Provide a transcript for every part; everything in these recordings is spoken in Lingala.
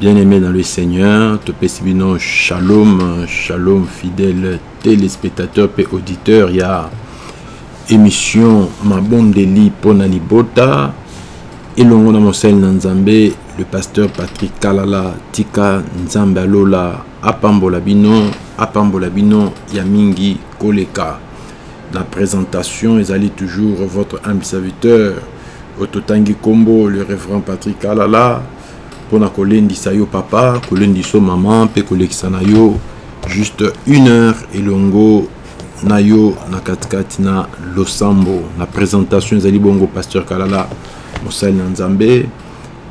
Bien-aimés dans le Seigneur, topesi bino shalom, shalom fidèle téléspectateur pe auditeur ya émission Mabondeli pona libota elongo na mosali na Nzambe le pasteur Patrick Kalala tika Nzambe alola apambola bino, apambola bino ya mingi koleka. La presentation ezali toujours votre humble serviteur ototangi kombo le reverend Patrick Alala pona kolendisa yo papa kolendisa yo maman pe kolekisa na yo juste une heure elongo na yo na katikati na losambo na presentation ezali bongo pasteur Kalala mosali na Nzambe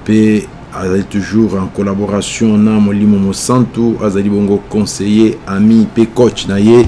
pe azali toujours en collaboration na molimo mosantu azali bongo conseiller ami pe coach na ye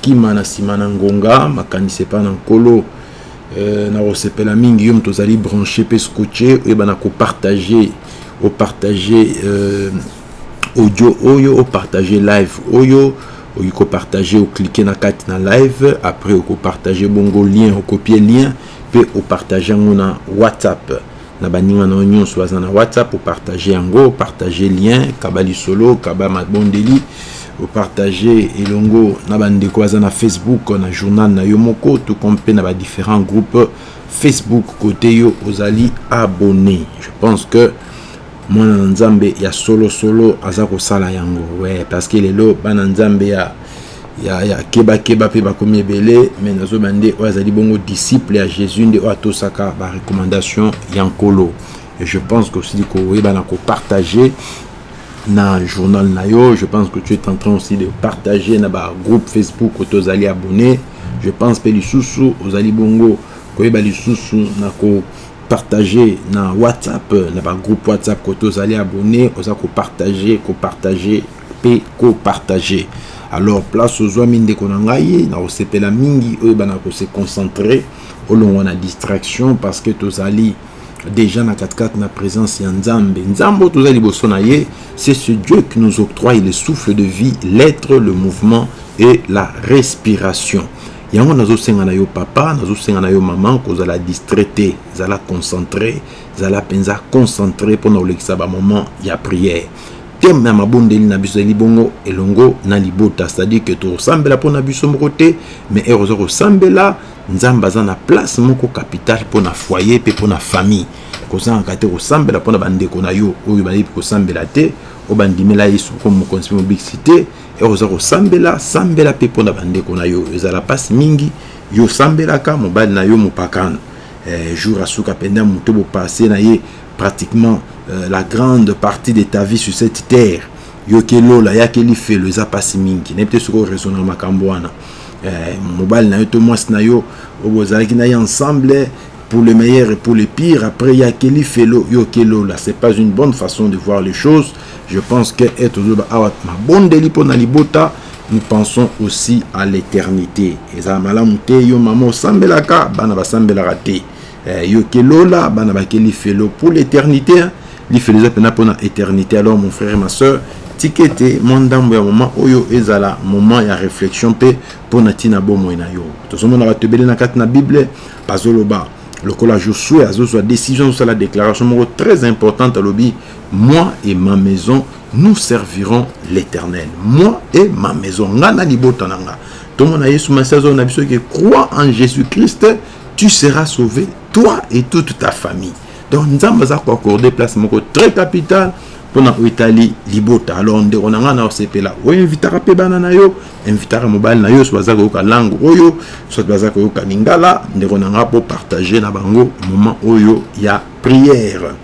Kima na sima na ngonga, makanisi epai na Nkolo. Eh, nakosepela mingi yo moto ozali branche pe scotche, oyeba na ko partager, o partager euh, audio oyo, o partager live oyo, oki ko partager, o cliquer na kati na live, après oko partager bongo lien, o copier lien pe o partager yango na WhatsApp. na baninga na yo nyonso baza na whatsapp opartage yango opartage lien kaba lisolo kaba mabondeli opartage elongo na bandeko baza na facebook na journal na yo moko to comme mpe na badifférent groupe facebook kote yo ozali abonné je pense que mwana na nzambe ya solosolo aza kosala yango we parce que lelo bana nzambe ya Ya ya keba keba pe bakomi ebele mais nazo ba nde oyo azali bongo disciple ya Jesus nde oyo atosaka ba recommandation ya nkolo et je pense que osili koyeba na ko partager na journal na yo je pense que tu es en train aussi de partager na ba groupe Facebook oto ozali abonné je pense pe lisusu ozali bongo koyeba lisusu na ko partager na WhatsApp na ba groupe WhatsApp koto ozali abonné oza ko partager ko partager pe ko partager alors place ozuami ndeko na ngai na kosepela mingi oyeba na ko se concentrer olongwa na distraction parce que tozali dejà na katikati na presence ya nzambe nzambe oyo toza liboso na ye c'est ce dieu qui nous octroie le souffle de vie l'être le mouvement et la respiration yango nazosenga na yo papa nazosenga na yo mama kozala distrait te zala concentre zala mpenza concentre mpo na kolekisa bamoment ya prière Thème ya mabondeli na biso ezali bongo elongo na libota, c'est-à-dire que tokosambela mpo na biso moko te, mais heure oza kosambela, Nzambe aza na place moko capitale mpo na foyer mpe mpo na famille. Kozangaka te kosambela mpo na bandeko na yo oyo bayebi kosambela te, oyo bandimela Yesu comme Mokonzi mpe Mobikisi te. Heure oza kosambela, sambela mpe mpo na bandeko na yo. Ezala mpasi mingi, yo osambelaka mobali na yo mopakano, eh, jour asuka mpenza moto bopasse na ye Pratiquement la grande partie de ta vie sur cette terre yo ke lola ya ke lifelo eza pasi mingi nayebi te soki o raisonner makambo wana eh, mobali na yo to mwasi na yo oyo bozalaki na ye ensemble pour le meilleur et pour le pire après ya ke lifelo yo ke lola c'est pas une bonne façon de voir les choses je pense que et tozoloba awa mabondeli mpo na libota nous pensons aussi à l'éternité ezala malamu te yo mama osambelaka bana basambelaka te Eh, yo ke lola bana bake lifelo pour l'éternité hein? lifelo eza pena pona éternité alors mon frère et ma soeur tika ete mwa ndambo ya moment oyo ezala moment ya réflexion mpe mpo na ntina bomoi na yo tozomona bato ebele na kati na bible bazoloba lokola josue azozwa décision azosala déclaration moko très importante alobi moi et ma maison nous servirons l'éternel moi et ma maison ngai na libota na ngai tomona yesu masi azona biso ke croit en jésus christ tu seras sauvé toi et toute ta famille donc nzambe aza koaccorde place moko très capital mpona oyo etali libota alors ndeko na ngai na osepela oinvitaka mpe bana na yo invitaka mobali na yo so baza koyoka langue oyo soit baza koyoka lingala ndeko na ngai bopartage na bango moment oyo ya prière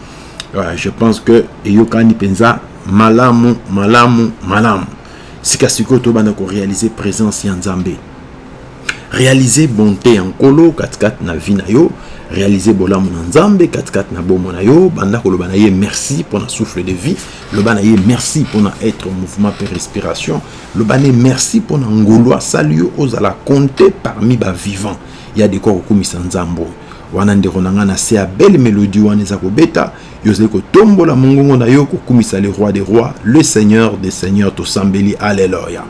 voilà, je pense que eyokani mpenza malamu malamu malamu sika sikoyo tobanda korealize présence ya nzambe Realiser bonte ya Nkolo katikati na vie na yo, realiser bolamu na Nzambe katikati na bomoi na yo, banda koloba na ye merci pona souffle de vie, loba na ye merci pona etre en mouvement pe respiration, loba ne merci pona ngolu asali yo ozala compte parmi ba vivants, ya de quoi kokumisa Nzambe oyo. Wana ndeko na nga na se ya belle melodie wana eza kobeta, Yo ozali kotombola mongongo na yo kokumisa le roi des rois, le seigneur des seigneurs tosambeli alleluia.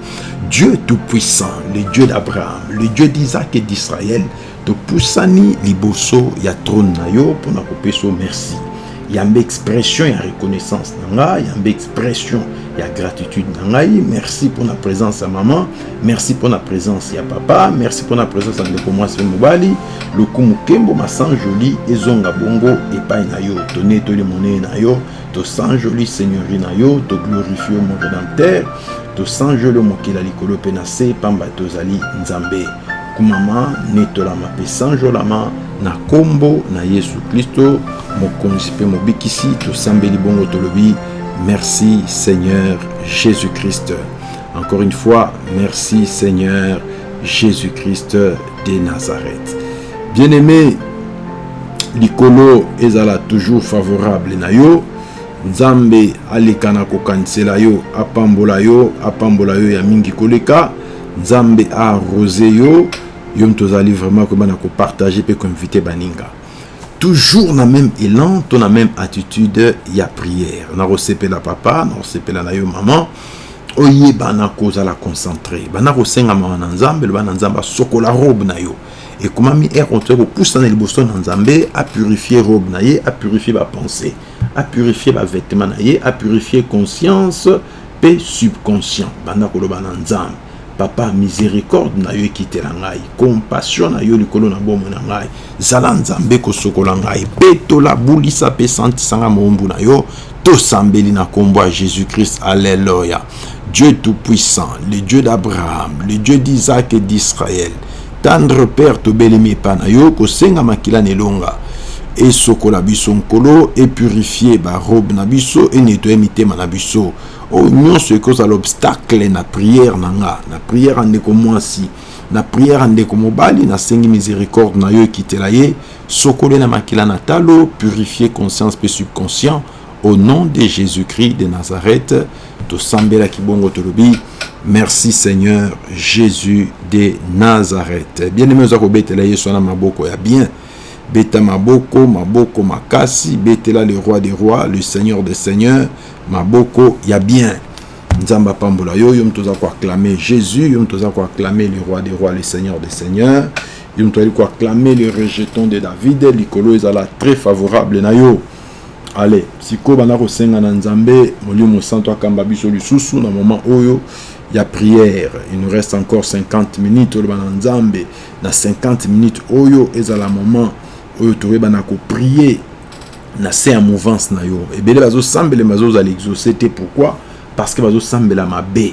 Dieu tout puissant, le Dieu d'Abraham, le Dieu d'Isaac et d'Israël, topusani liboso ya trône na yo pona kopesa yo merci. Yambe expression ya reconnaissance na nga, yambe expression ya gratitude na ngai. Merci pona presence ya maman, merci pona presence ya papa, merci pona presence ya ndeko mwasi pe mobali. Lokumu nkembo ma san jolie ezonga bongo epai na yo tone toli monene na yo to san jolie seigneurie na yo to glorifie yo mon redempteur to san joli yo mokili ya likolo mpe na se pamba te ozali nzambe kumama netolama mpe san jolama na kombo na yesu klisto mokonzi mpe mobikisi tosambeli bongo tolobi merci seigneur jesus christ encore une fois merci seigneur jesus christ de Nazareth. Bien-aime, likolo ezala toujours favorable na yo. Nzambe aleka na kokanisela yo, apambola yo, apambola yo ya mingi koleka. Nzambe a arrose yo, yo moto ozali vraiment koyeba na kopartage mpe koinvite baninga. Toujours na même élan to na même attitude ya prière. Nakosepela papa, nakosepela na yo maman. Oyeba na ko zala concentre. Banda ko senga mawa na Nzambe, loba na Nzambe a sokola robe na yo. Ekomami heure oyo toye ko pusana liboso na Nzambe, a purifier robe na ye, a purifier ba pensees, a purifier ba vetements na ye, a purifier conscience pe subconscient. Banda ko loba na Nzambe, Papa misericorde na yo ekitela ngai, compassion na yo likolo na bomoi na ngai. Zala Nzambe ko sokola ngai, petola, bulisa pe santisa ngai mowumbu na yo. Tosambeli na kombo ya Jesus Christ alleloia Dieu tout puissant le Dieu d'Abraham le Dieu d'Isaac et d'Israël tendre père tobelemi epa na yo kosenga makila na elonga esokola biso nkolo e purifier ba robe na biso e nettoyer mitema na biso o nyonso ekozala obstacle na prière na nga na prière ya ndeko mwasi na prière ya ndeko mobali nasengi misericorde na yo ekitela ye Sokole na makila na talo, purifier conscience pe subconscient au nom de Jesus Christ de Nazareth, tosambelaki bongo tolobi merci Seigneur Jesus de Nazareth. Bien aime oza kobetela Yesu wana maboko ya bien, beta maboko, maboko makasi, betela le roi des rois, le Seigneur des seigneurs, maboko ya bien. Nzambe apambola yo, yo moto oza ko acclamer Jesus, yo moto oza ko acclamer le roi des rois, le Seigneur des seigneurs. Yo mutu ayaki ko acclamer le rejeton de David likolo ezala tres favorable na yo allez sikoyo banda ko senga na Nzambe molimo santu akamba biso lisusu na moment oyo ya prière il nous reste encore 50 minutes toloba na Nzambe na 50 minutes oyo ezala moment oyo toyeba na ko prier na se ya mouvance na yo ebele bazo sambela bazo zala exauce te pourquoi parce que bazo sambela mabe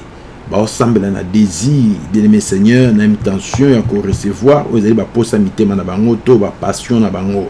Bao sambela na desir bien aime seigneur na imtention ya ko recevoir oyo ezali ba posa mitema na bango to ba passion na bango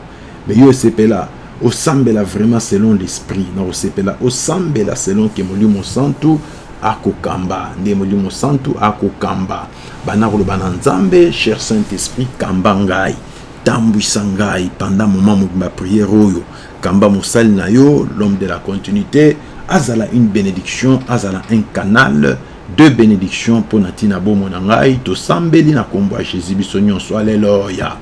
mais yo sepela osambela vraiment selon l'esprit na kosepela osambela selon ke molimo santu ako kamba nde molimo santu ako kamba ba na koloba na nzambe cher saint esprit kamba ngai tambuisa ngai pendant moment mobimba prière oyo Kamba mosali na yo l'homme de la continuite azala une benediction azala un canal de benediction pona ti na bomo na ngai tosambeli na kombo ya Jesus biso nionso alleloia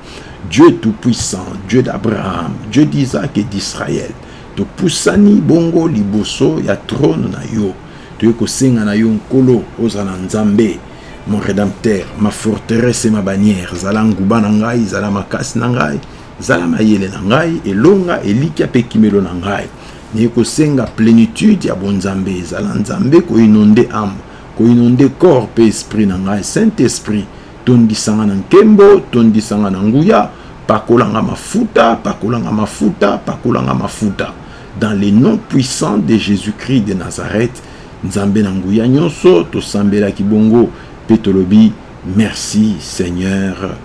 Dieu tout puissant Dieu d'Abraham Dieu d'Isaac et d'Israël topusani bongo liboso ya trone na yo toye kosenga na yo nkolo ozala nzambe mon redempteur ma forteresse et ma bannière zala nguba na ngai zala makasi na ngai Zala mayele na ngai, elonga, elikia pe ekimelo na ngai. Naye kosenga plenitude ya bonzambe, zala Nzambe ko inonder ame, ko inonder corps pe esprit na ngai, Saint Esprit tondisa nga na nkembo, tondisa nga na nguya, pakola nga mafuta, pakola nga mafuta, pakola nga mafuta dans le nom puissant de Jesus Christ de Nazareth, Nzambe na nguya nionso, tosambelaki bongo pe tolobi merci Seigneur.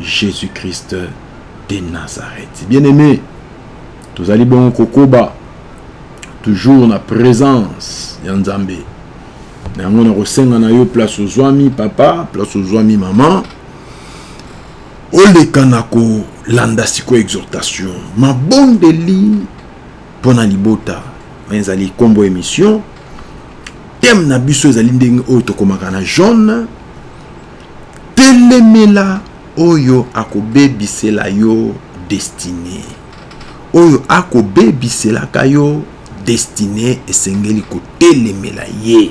Jesus Christ de Nazareth. Bien aime, tozali bongo kokoba toujours na presence ya Nzambe. Na yango na kosenga na yo place ozwami papa, place ozwami maman. Oleka na kolanda siko exhortation, mabondeli mpo na libota. Ezali kombo emission. Thème na biso ezali ndenge oyo tokomaka na jaune Telemela oyo akobebisela yo destine. Oyo ako bebiselaka yo destine esengeli ko telemela ye.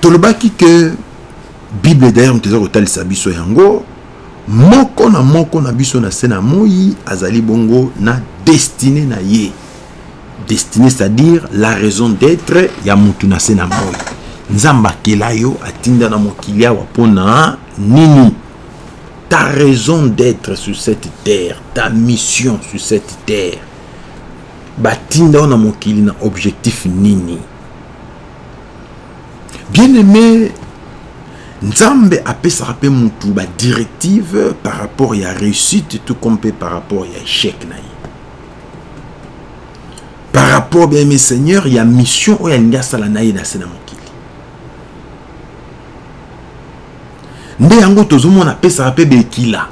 Tolobaki que bible d'ailleurs moto eza kotalisa biso yango moko na moko na biso na se na moyi azali bongo na destine na ye. destine c'est à dire la raison d'etre ya mutu na se na moi nzambe akela yo atinda na mokili awa mpo na nini ta raison d'etre sur cette terre ta mission sur cette terre batinda yo na mokili na objectif nini bien aimé nzambe apesaka mpe mutu ba directive par rapport ya réussite tout comme mpe par rapport ya échec na ye par rapport bien aimé seigneur ya mission oyo alingi asala na ye na se na mokili nde yango tozomona apesaka mpe bekila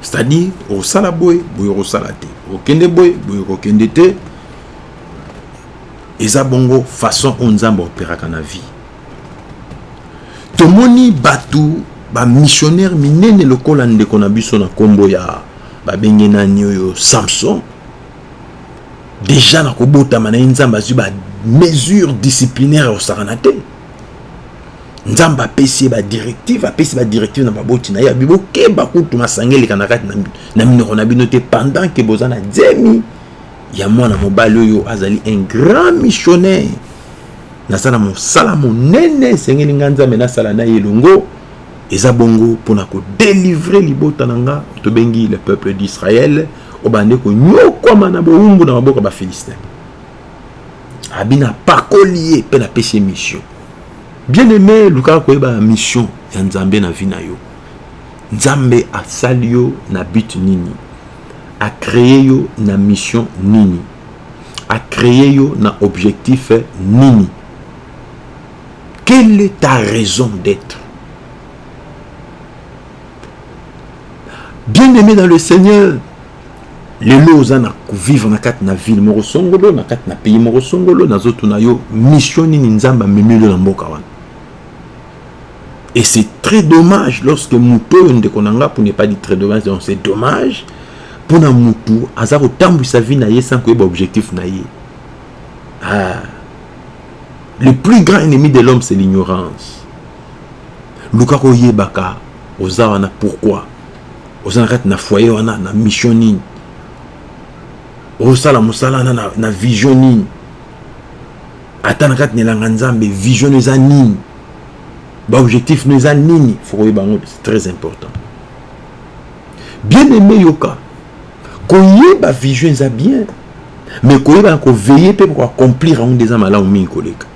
c'est-à-dire osala boye boye okosala te okende boye boye okokende te eza bongo façon oyo nzambe aoperaka na vie tomoni bato bamissionnaire minene lokola ndeko na biso na nkombo ya Babenge nani oyo Samson dejà na kobotama na ye Nzambe azwi ba mesures disciplinaires ya kosakana te. Nzambe apesi ye ba directives, apesi ba directives na baboti na ye abi bokeba kutu masanga eleka na kati na minoko na bino te pendant que boza na zemi ya mwana mobali oyo azali un grand missionnaire naza na mosala monene esengeli nga Nzambe nasala na ye elongo Eza bongo pona ko delivrer libota na nga tobengi le peuple d'Israël o bande ko niokwama na bowumbu na maboko ya ba Philistins. Abi na pakoli ye pe na pesi ye mission. Bien aime lukaka koyeba mission ya Nzambe na vie na yo. Nzambe asali yo na but nini? A cree yo na mission nini? A cree yo na objectif nini? Quelle est ta raison d'etre? Bien aimé dans le Seigneur, lelo oza na vivre na kati na ville moko songolo na kati na pays moko songolo na zotu na yo mission nini nzambe amemi yo na mboka wana et c'est très dommage lorsque moto oyo ndeko na nga pour ne pas dire très dommage donc c'est dommage mpo na motu aza kotambwisa vie na ye sans koyeba objectif na ye ah. Le plus grand ennemi de l'homme c'est l'ignorance. Luka ko yebaka oza wana pourquoi? Oza na kati na foyer wana na mission nini? Osala musala na na vision nini? Ata na kati na elanga Nzambe vision eza nini? Ba objectif no eza nini? Faut ko yeba ngo c'est très important. Bien aimé yoka Koyeba vision eza bien mais koyeba na ko veiller mpe ko accomplir yango nde eza malamu mingi koleka.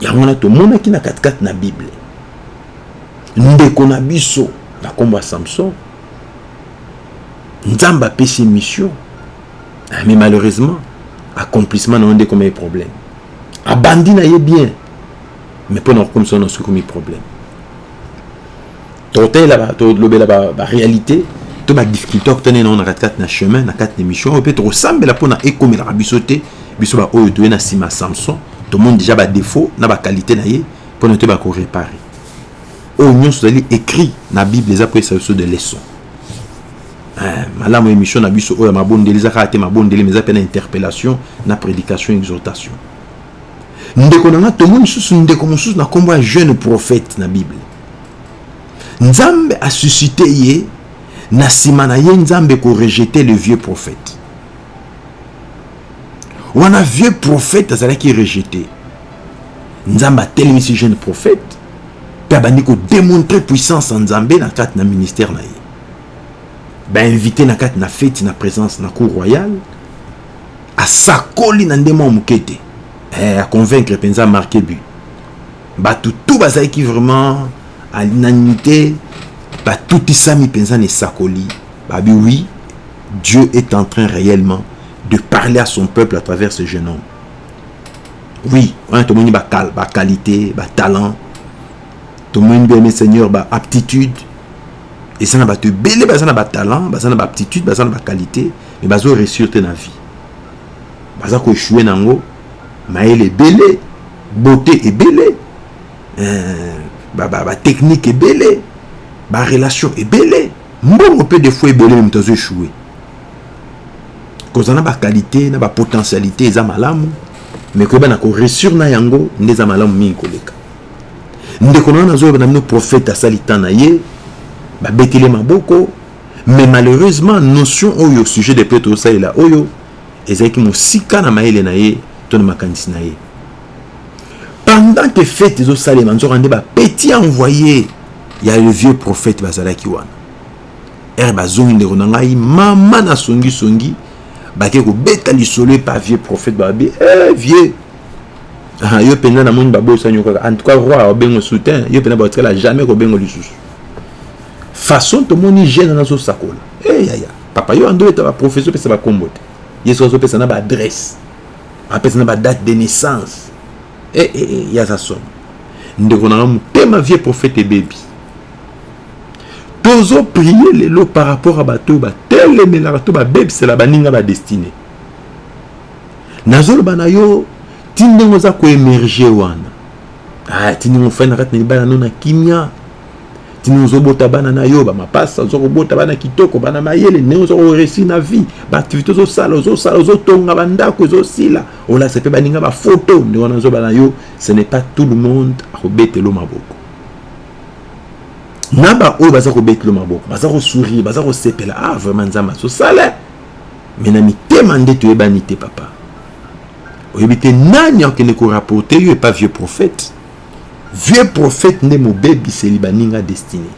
Yango wana tomonaki na katikati na Bible ndeko na biso na nkombo ya Samson, Nzambe apesi ye mission ah, mais malheureusement accomplissement na yango nde ekomi problème. Abandi na ye bien mais mpo na kokomisa yango na sukomi problème. Totalela ba tolobela ba ba realite to ba difficulté okutani nango na kati kati na chemin na kati na emission oyo mpe tokosambela mpo na ekomelaka biso te biso ba oyo toye na nsima ya Samson tomoni dejà ba defaut na ba qualite na ye mpo na toyeba ko reparer oyo nionso ezali ecrit na bible eza kopesa biso de leçon. Eh, malamu emission na biso oyo ya mabondeli eza kaka te mabondeli mais eza mpe na interpellation na prédication exhortation ndeko na nga tomoni lisusu ndeko mosusu na nkombo ya jeune prophète na bible nzambe a suscite ye na sima na ye nzambe ko rejete le vieux prophète wana vieux prophète azalaki rejete nzambe atelemisi jeune prophète mpe abandi kodemontre puissance ya nzambe na kati na ministère na ye bainvite na kati na feti na présence na cour royale asakoli na ndemo ya moke te eh, aconvaincre mpenza marke but Bato tout bazalaki vraiment à l'unanimité batutisami mpenza na esakoli babi oui Dieu est en train réellement de parler à son peuple à travers ce jeune homme oui wana tomoni ba qualité ba talent tomoni bien seigneur ba aptitude eza na bato ebele baza na batalent baza na baaptitude baza na baqualité mais bazo réussir te na vie baza koechoue na yango Mayele ebele, beaute ebele, ba technique ebele, ba relation ebele, mbongo pe de fois ebele mais moto azo echouer. Kozala na ba qualite na ba potentialite eza malamu mais koyeba na ko reussir na yango nde eza malamu mingi koleka. Ndeko na nga nazo yebana bino prophète asali temps na ye, ba beteli ye maboko mais malheureusement notion oyo sujet de peut osalela oyo ezalaki mosika na mayele na ye to na makanisi na ye pendant que fete ezosalema nzoka nde bapeti envoye ya le vieux prophète bazalaki wana ere bazongi ndeko na ngai mama na songisongi bake kobeta lisolo epa vieux prophète babi e eh, vieux ah, yo mpenza namoni babosani yo kaka en tout cas roi obengo soutien yo mpenza batikala jamais kobengo lisusu façon tomoni jeune nazosakola eeyaya eh, Papa yo andobeta ba profesio pesa ba kombo te yesu azo pesa na ba adresse apesa na ba date de naissance eh eh eh ya za somo ndeko na nga mutema vie prophète ebebi tozo prier lelo par rapport à bato oyo batelemelaka to babebisela baninga ba destine nazoloba na yo ti ndenge oza koemerge wana ah, ti ndenge ofai na kati na libala no na kimia tina ozobota bana na yo bamapasa oza kobota bana kitoko bana mayele ndenge oza koresi na vie baaktivité ozosala ozosala ozotonga bandako ezosila olakisa mpe baninga bafoto ndenge wana ozoba na yo ce n'est pas tout le monde akobetelo maboko na baoyo baza kobetelo maboko baza kosourire baza kosepela ah vraiment nzambe azosala me na mitema nde toyebani te papa oyebi te nani akende korapporte yo epa vieux prophète Vieux prophète nde mobebiseli baninga destine.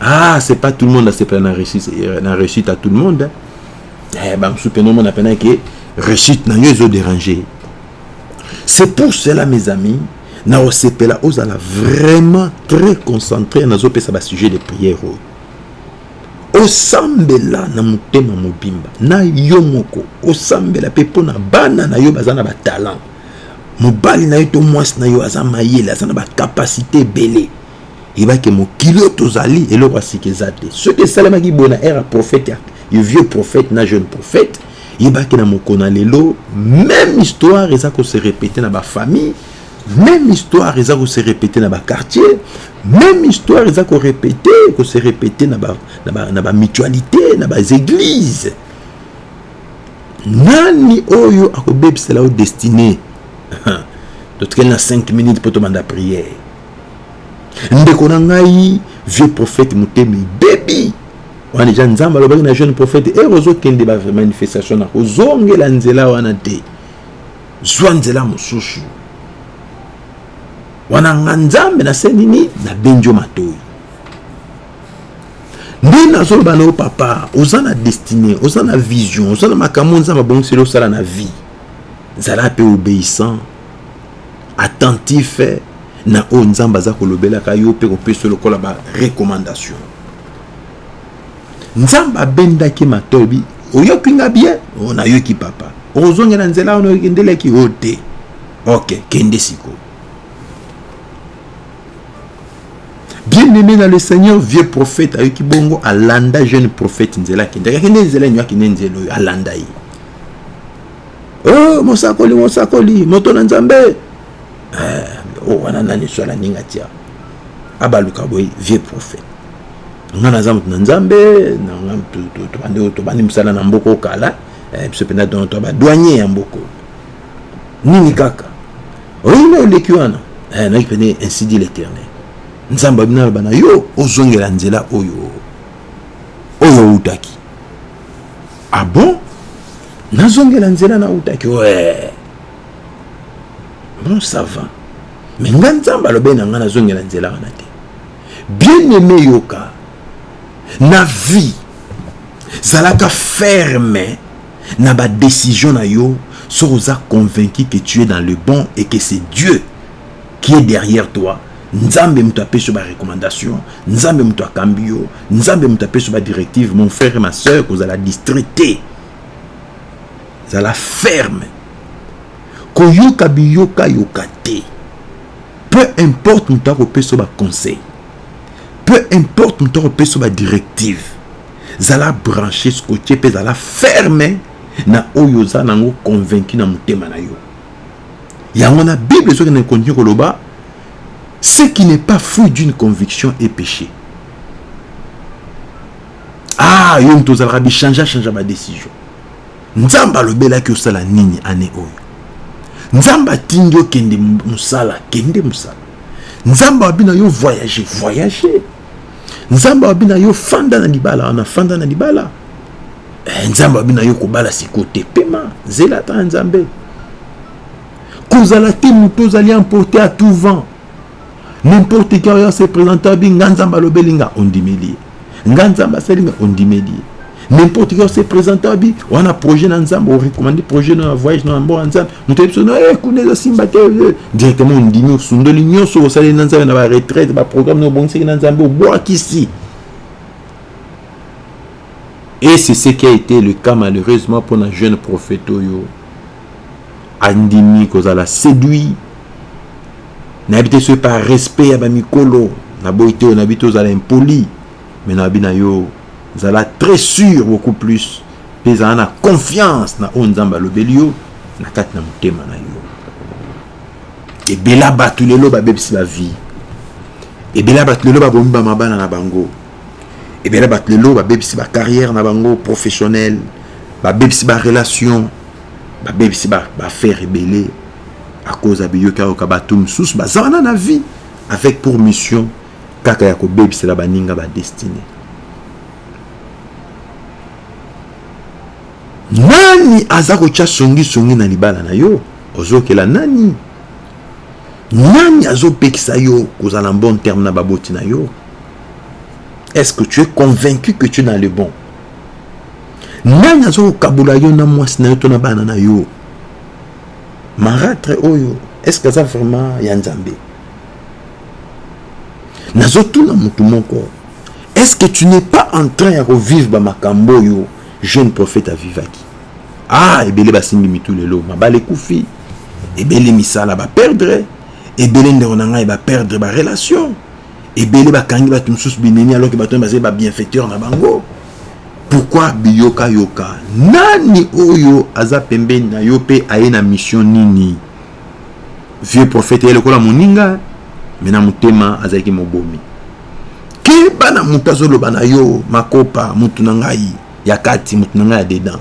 Ah, c'est pas tout le monde asepela na réussite, euh, na réussite à tout le monde. Hein. Eh, ba musupe no mona pena ke réussite na yo ezo déranger. C'est pour cela mes amis, na osepela ozala vraiment très concentré na zo pesa ba sujet de prière oyo. Osambela na motema mobimba na yo moko, osambela pe pona bana na yo bazana ba talent. mobali na yo to mwasi na yo aza mayele aza na bacapacité ebele yeba ke mokili oyo tozali eloko ya sika eza te soki esalemaki boye na ere ya prophète ya yo vieux prophète na jeune prophète yeba ke na mokolo na lelo même histoire eza ko se répéter na bafamille même histoire eza ko se répéter na baquartier même histoire eza ko répéter ko se répéter na ba, na ba, na ba mutualité na ba église Nani oyo akobebisela yo destine? Totikali na 5 minutes mpo tobanda priere. Ndeko na ngai vieux prophète motema ebebi wana deja nzambe alobaki na jeune prophète ere eh, ozokende ba manifestation na kozongela nzela wana te zwa nzela mosusu wana nga nzambe nasenini nabengi yo matoi nde nazoloba na yo papa oza na destine oza na vision oza na makambo nzambe abongiseli osala na vie zala mpe obeissant attentif na oyo nzambe aza kolobelaka yo mpe kopesa lokola ba recommandation nzambe abendaki matobi oyoki nga bien o oh, nayoki papa okozongela nzela wana okendelaki o oh, te ok kende sikoyo bien aimé na le seigneur vieux prophète ayoki bongo alanda jeune prophète nzela akendaki akende nzela enyo akende nzela oyo alanda ye oh, mosakoli mosakoli moto na nzambe eh, oh, wana nani swala ninga tia abaluka boye vieux prophète nga naza moto na nzambe tobandi mosala na mboko kala eh, biso mpenza donto badwanye ya mboko Nini kaka? Oyebi ngai oleki wana? Eh, nayaki pene, ainsi dit l'Eternel. Nzambe abimi aloba na yo, ozongela nzela oyo oyo outaki. Ah bon? Nazongela nzela na outaki? Ouais. Bon, ça va. Mais nga Nzambe alobe na nga nazongela nzela wana te. Bien-aimé yoka, na vie, zalaka ferme na ba decision na yo soki oza convaincu que tu es dans le bon et que c'est Dieu qui est derrière toi nzambe mutu apesi yo ba recommandation nzambe mutu akambi yo nzambe mutu apesi yo ba directive mon frère et ma soeur kozala distrait te zala ferme koyoka biyoka yoka te peu importe mutu akopesa yo ba conseil peu importe mutu akopesa yo ba directive Zala branche, scotche mpe zala ferme na oyo oza nango convaincu na motema na yo. Yango wana Bible ezokende na continue koloba ce qui n'est pas fruit d'une conviction est péché. Ah, yo moto ozalaka bichangea changea ba decision. Nzambe alobelaki osala nini année oyo? Nzambe atindi okende mosala, kende mosala. Nzambe abi na yo voyager, voyager. Nzambe alobi na yo fanda na libala wana, fanda na libala. Eh, Nzambe alobi na yo kobala siko te, pema, zela ata na Nzambe. Kozala te moto ozali emporte à tout vent. N'importe qui oyo se présente abi nga Nzambe alobeli nga ondimeli ye. Nga Nzambe asali nga ondimeli ye. N'importe quoi se présente abi wana projet na nzambe o recommande projet na voyage na mboka nzambe moto yebi sono eh kuna ezo simba te eh, directement ondimi osundoli nyonso osaleli na nzambe na ba retraite ba programme na obongisaki na nzambe obwakisi et c'est ce qui a été le cas malheureusement pour un jeune prophète oyo andimi kozala séduit nayebi te soki par respect ya bamikolo naboyi te oyo nayebi te ozala impoli me nayebi na yo Zala très sur beaucoup plus pe zala na confiance na oyo Nzambe alobeli yo na kati na motema na yo. Ebela bato lelo babebisi ba vie. Ebela bato lelo babomi ba mabala na bango. Ebela bato lelo babebisi ba carrière na bango professionnel, babebisi ba relation, babebisi ba affaire ebele à cause ya biyoka yoka bato mosusu baza wana na vie avec pour mission Kaka ya kobebisela baninga ba destine. Nani aza kotia songi songi na libala na yo? Ozokela nani? Nani azopekisa yo kozala en bon terme na baboti na yo? Est-ce que tu es convaincu que tu es dans le bon? Nani azokokabola yo na mwasi na yo to na bana na yo? Maratre oyo est-ce que aza vraiment ya Nzambe? Nazo tuna mutu moko est ce que tu n'es pas en train ya ko vivre ba makambo oyo jeune prophète a vivaki? Ah ebele ba simbi mitu lelo mabala ekufi ebele misala ba perdre ebele ndeko na ngai ba perdre ba relation ebele ba kangi batu mususu binemi alors que batu bazali ba bienfaiteur na bango pourquoi biyoka yoka nani oyo aza pembeni na yo pe aye na mission nini vieux prophète ye lokola moninga me na motema azalaki mobomi keba na moto azoloba na yo makopa motu na ngai ya kati motu na ngai ya dedan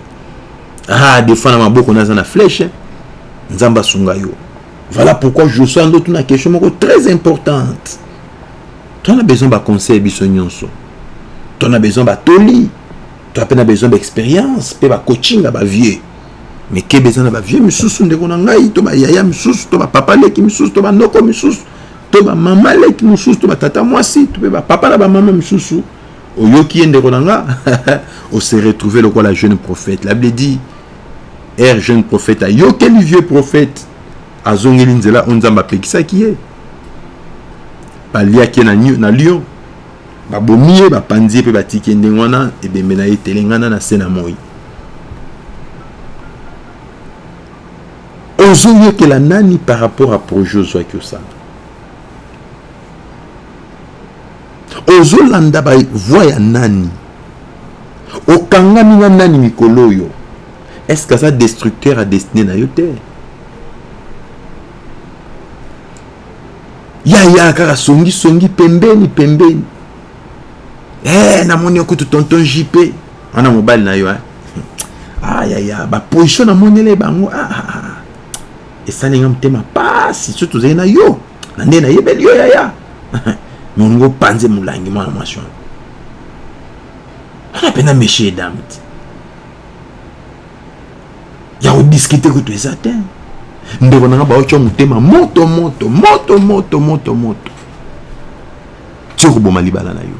ah defa na maboko na aza na flèche nzambe asunga yo voilà pourquoi josua ndotu na question moko très importante tona besoin baconseil biso nyonso tona besoin batoli toa mpe na besoin baexpérience mpe bacoaching ya bavieux mais keba eza na ba vieux misusu ndeko na ngai to ba yaya misusu to ba papa leki misusu to ba noko misusu to ba mama leki misusu to ba tata mwasi to pe ba papa na ba mama misusu oyoki ye ndeko na nga o se retrouver lokola jeune prophète la bible dit er jeune prophète ayokeli vieux prophète azongeli nzela oyo nzambe apekisaki ye baliaki ye na, na lion Babomi ye, bapanzi ye pe batiki ye ndenge wana, ebembe na ye etelengana na se na moyi. Ozo yokela nani par rapport ya projet ozwaki osala? Ozo landa ba voix ya nani? Okangami na nani mikolo oyo? Est ce que aza destructeur ya destine na yo te? yaya kaka songi songi pembeni pembeni eh namoni yo kutu tonton JP wana mobali na yo eh ah yaya ba position namonele bango ah, ah, ah. ah. esali nga motema pasi so tozali na yo na nde nayebeli yo yaya me olingi opanze molangi mwana mwasi wana wana mpenza mechie dame te ya kodiskite kutu eza te ndeko na nga baotya motema moto moto moto moto moto moto ti okoboma libala na yo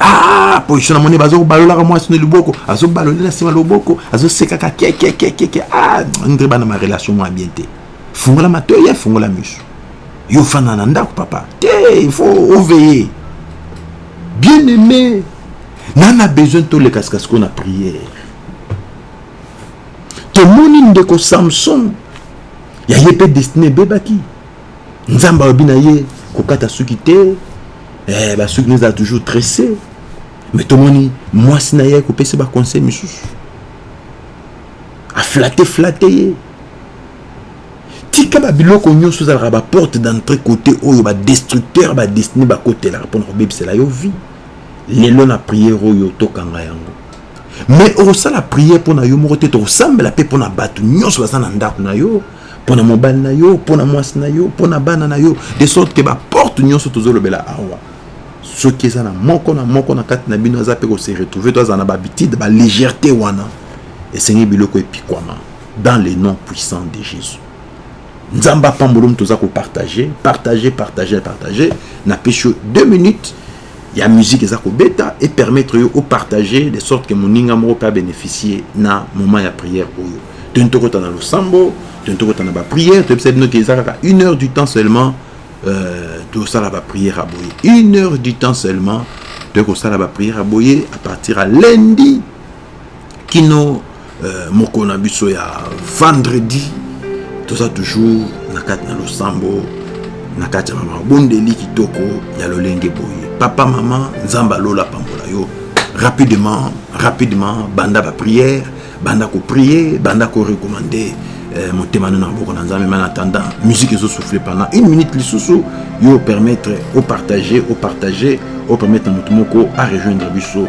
ah position na moni bazokobalolaka mwasi na liboko azobaloli na nsima loboko azosekaka kiekiekiekeke ah ndre bana ma relation mwa bien te fungola matoi ye fungola misu yo ofanda na ndako papa te il faut oveye bien aime Nana besoin toleka sikasiko na prière. Tomoni ndeko Samson ya ye mpe destine ebebaki. Nzambe alobi na ye kokata suki te, eh, basuki ezala toujours tresse. Mais tomoni mwasi na ye kopesa ba conseil misusu. Aflate flate ye. Tika ba biloko nyonso ezalaka ba porte d'entrée côté oyo ba destructeur ba destine bakotelaka mpona kobebisela yo vie. lelo na prière oyo tokanga yango mais okosala prière mpo na yo moko te tokosambela mpe mpo na bato nyonso baza na ndako na yo mpo na mobali na yo mpo na mwasi na yo mpo na bana na yo de sorte ke baporte nyonso tozolobela awa soki eza na moko na moko na kati na bino aza mpe kose retrouve to aza na babitide balégèreté wana esengi biloko epikwama dans le nom puissant de jésus Nzambe apambolo moto oza ko partager, partager, partager, partager. Na pesi yo 2 minutes ya musique eza ko beta et permettre yo o partager de sorte que moninga moko pe a beneficier na moment ya prière oyo. Toni tokota na losambo, toni tokota na ba prières, toyebisa bino ke eza kaka une heure du temps seulement euh, tosala ba prières ya boye. Une heure du temps seulement toyei kosala ba prières ya boye à partir ya lundi kino euh, mokolo na biso ya vendredi toza toujours na kati na losambo na kati ya mama bondeli kitoko ya lolenge boye papa mama nzambe alola pambola yo rapidement rapidement banda baprière banda koprie banda korekomande eh, motema no na maboko na nzambe mana tanda musique ezosouffle pendant une minute lisusu yo opermettre opartage opartage opermettre moto moko arejoindre biso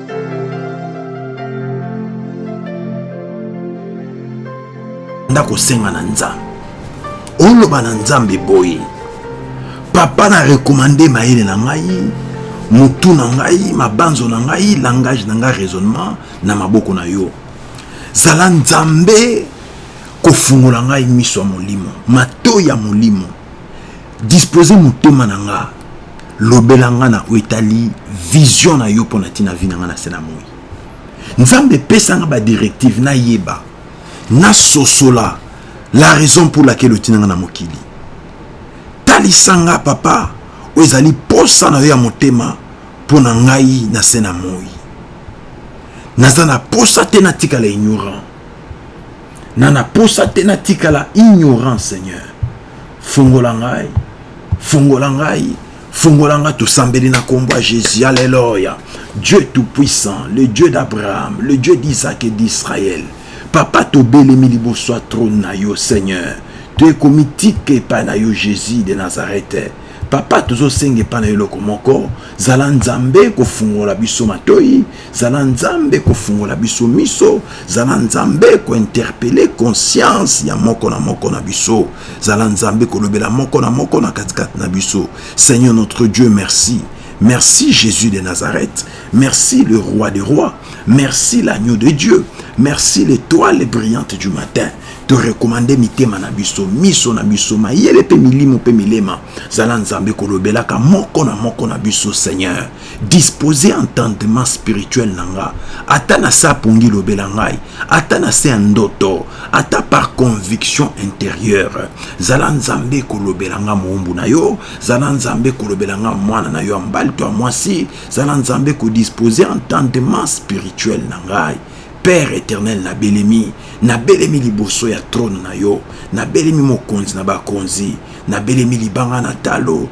nda kosenga na nzambe oloba na nzambe boye papa na recommande mayele na ngai motu na ngai mabanzo na ngai langage na ngai raisonnement na maboko na yo zala nzambe kofungola ngai miso ya molimo mato ya molimo Disposer motema na nga lobela nga na oyo etali vision na yo mpo na ntina vie na nga na se na moi. Nzambe pesa nga ba directive nayeba nasosola la raison pour laquelle otina nga na mokili. Talisa nga papa oyo ezali mposa na yo ya motema mpo na ngai na se na moi. Naza na mposa te natikala ignorant. Na na posa te na tikala ignorant seigneur fongola ngai fongola ngai fongola ngai tosambeli na kombo ya Jesus alleluia Dieu tout puissant le Dieu d'Abraham le Dieu d'Isaac et d'Israël papa tobelemi liboso ya trône na yo seigneur toye komitika epai na yo Jesus de Nazareth papa tozosenga epai na yo eloko moko zala nzambe kofungola biso matoyi Zala Nzambe kofungola biso miso, zala Nzambe ko interpeller conscience ya moko na moko na biso, zala Nzambe kolobela moko na moko na kati kati na biso. Seigneur notre Dieu merci, merci Jesus de Nazareth, merci le Roi des Rois, merci l'agneau de Dieu, merci l'etoile brillante du matin, to recommande mitema na biso, miso na biso, mayele pe milimo pe milema, zala Nzambe kolobelaka moko na moko na biso Seigneur. Disposer entendement spirituel na nga, ata na se ya pongi lobela ngai, ata na se ya ndoto, ata par conviction interieure, zala Nzambe kolobela nga mowumbu na yo, zala Nzambe kolobela nga mwana na yo ya mobali to ya mwasi, zala Nzambe ko disposer entendement spirituel na ngai, Père eternel na belemi, na belemi liboso ya trone na yo, na belemi mokonzi na ba konzi, na belemi libanga na talo,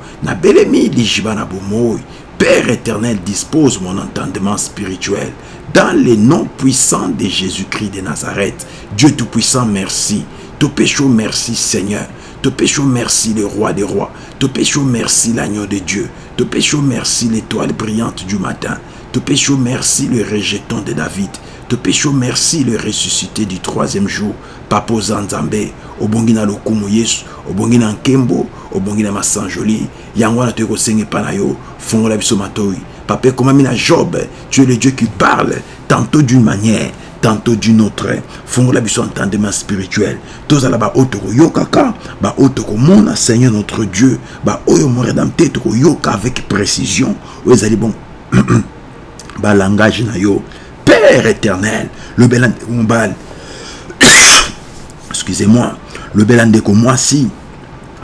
Père éternel, dispose mon entendement spirituel. Dans les noms puissants de Jésus-Christ de Nazareth, Dieu Tout-Puissant, merci. Te pécho, merci Seigneur. Te pécho, merci le roi des rois. Te pécho, merci l'agneau de Dieu. Te pécho, merci l'étoile brillante du matin. Te pécho, merci le rejeton de David de péché merci le ressuscité du troisième jour Papa oza nzambe obongi na lokumu yesu obongi na nkembo obongi na masanjoli yango wana toye kosenga epa na yo fongola biso matoyi papa ekomami na job tu es le dieu qui parle tantot d'une manière tantot d'une autre fongola biso entendement spirituel tozala ba oyo tokoyokaka ba oyo tokomona seigneur notre dieu ba oyo mon redempteur tokoyoka avec precision oyo ezali bon ba langage na yo Père éternel, lobela ndeko mobali. Excusez-moi, lobela ndeko mwasi.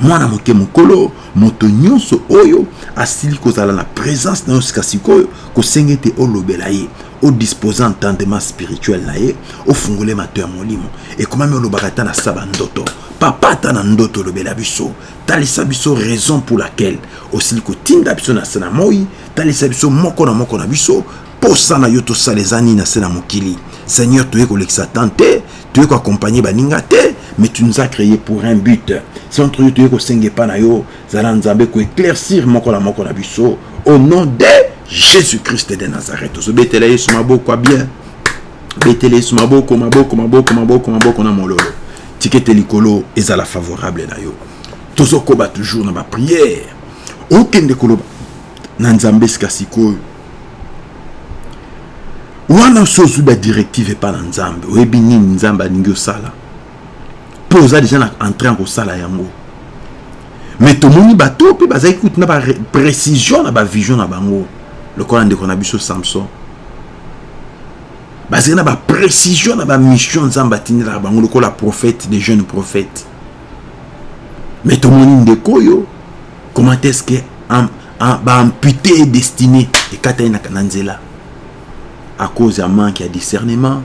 Mwana moke mokolo, moto nyonso oyo asili kozala na presence na yo sika sikoyo, kosenge te olobela ye, odisposa entendement spirituel na ye, ofungole mato ya molimo. Ekomami olobaka ata na saba ndoto. Papa ata na ndoto olobela biso. Talisa biso raison pour laquelle osili kotinda biso na sana moi, talisa biso moko na moko na biso Posa na yo tosala eza nini na se na mokili? Seigneur, toye kolekisa temps te, toye ko accompagner baninga te, mais tu nous as cree pour un but. C'est entre yo toye kosenga epa na yo, zala Nzambe ko eclaircir moko na moko na biso au nom de Jesus Christ de Nazareth. Ozo betela Yesu maboko ya bien. Betela Yesu maboko, maboko, maboko, maboko, maboko na mololo. Tikete likolo ezala favorable na yo. Tozo koba toujours na ba prière. Okende koloba na nzambe sikasikoyo wana osi ozwi badirective epai na nzambe oyebi nini nzambe alingi osala mpo oza deja na entrain ya kosala yango me tomoni bato mpe bazalaki kutu na baprécision na bavision na bango lokola ndeko na biso samson bazali na baprécision na bamission nzambe atindelaka bango lokola prophète de jeune prophète mais tomoni ndeko oyo comment est ce que ba ampute ye destine ekata ye na nzela à cause ya manque ya discernement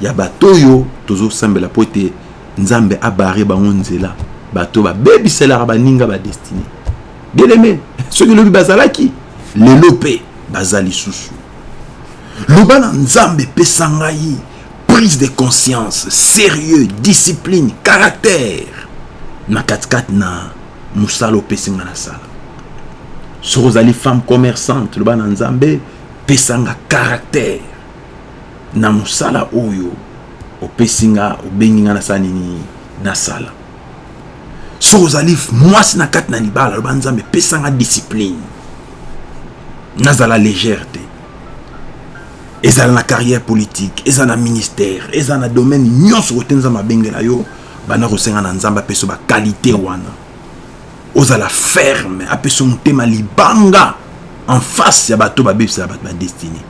ya bato oyo tozosambela mpo ete nzambe abare bango nzela bato babebiselaka baninga badestine bieleme soki lobi bazalaki lelo mpe baza lisusu loba na nzambe epesa ngai prise de conscience serieux discipline caractère na katikati na mosala opesi nga nasala soki ozali femme commerçante loba na nzambe pesa nga caractère na mosala oyo opesi nga obengi nga nasala nini nasala soki ozali mwasi na kati na libala loba nzambe pesa nga discipline nazala légère te ezala na carrière politique eza na ministère eza na domaine nyonso kote nzambe abengela yo banda kosenga na nzambe apeso bakalite wana ozala ferme apeso motema libanga en face ya bato babebisela bato badestine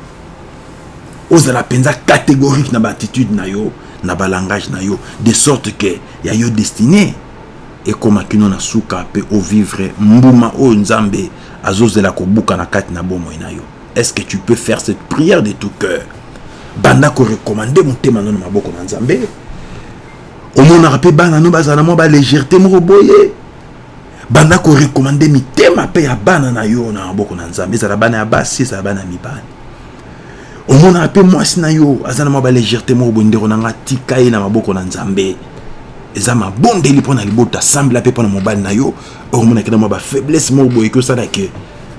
ozala mpenza catégorique na baattitude na yo na balangage na yo de sorte ke ya yo destine ekóma kino na suka mpe ovivre mbuma oyo nzambe azozela kobukana kati na bomoi na yo est ce que tu peux faire cette prière de tout cœur banda ko recommande motema no na maboko na nzambe omonaka mpe bana no bazala na mwa balegerte moko boye banda ko recommande mitema mpe ya bana na yo na maboko na nzambe ezala bana ya basi ezala bana ya mibali omonaka mpe mwasi na yo aza na mwa balegerte moko boye ndeko na nga tika ye na maboko na nzambe eza mabondeli mpo na libota sambela mpe mpo na mobali na yo okomona kena mwa bafaiblesse moko boye ekosala ke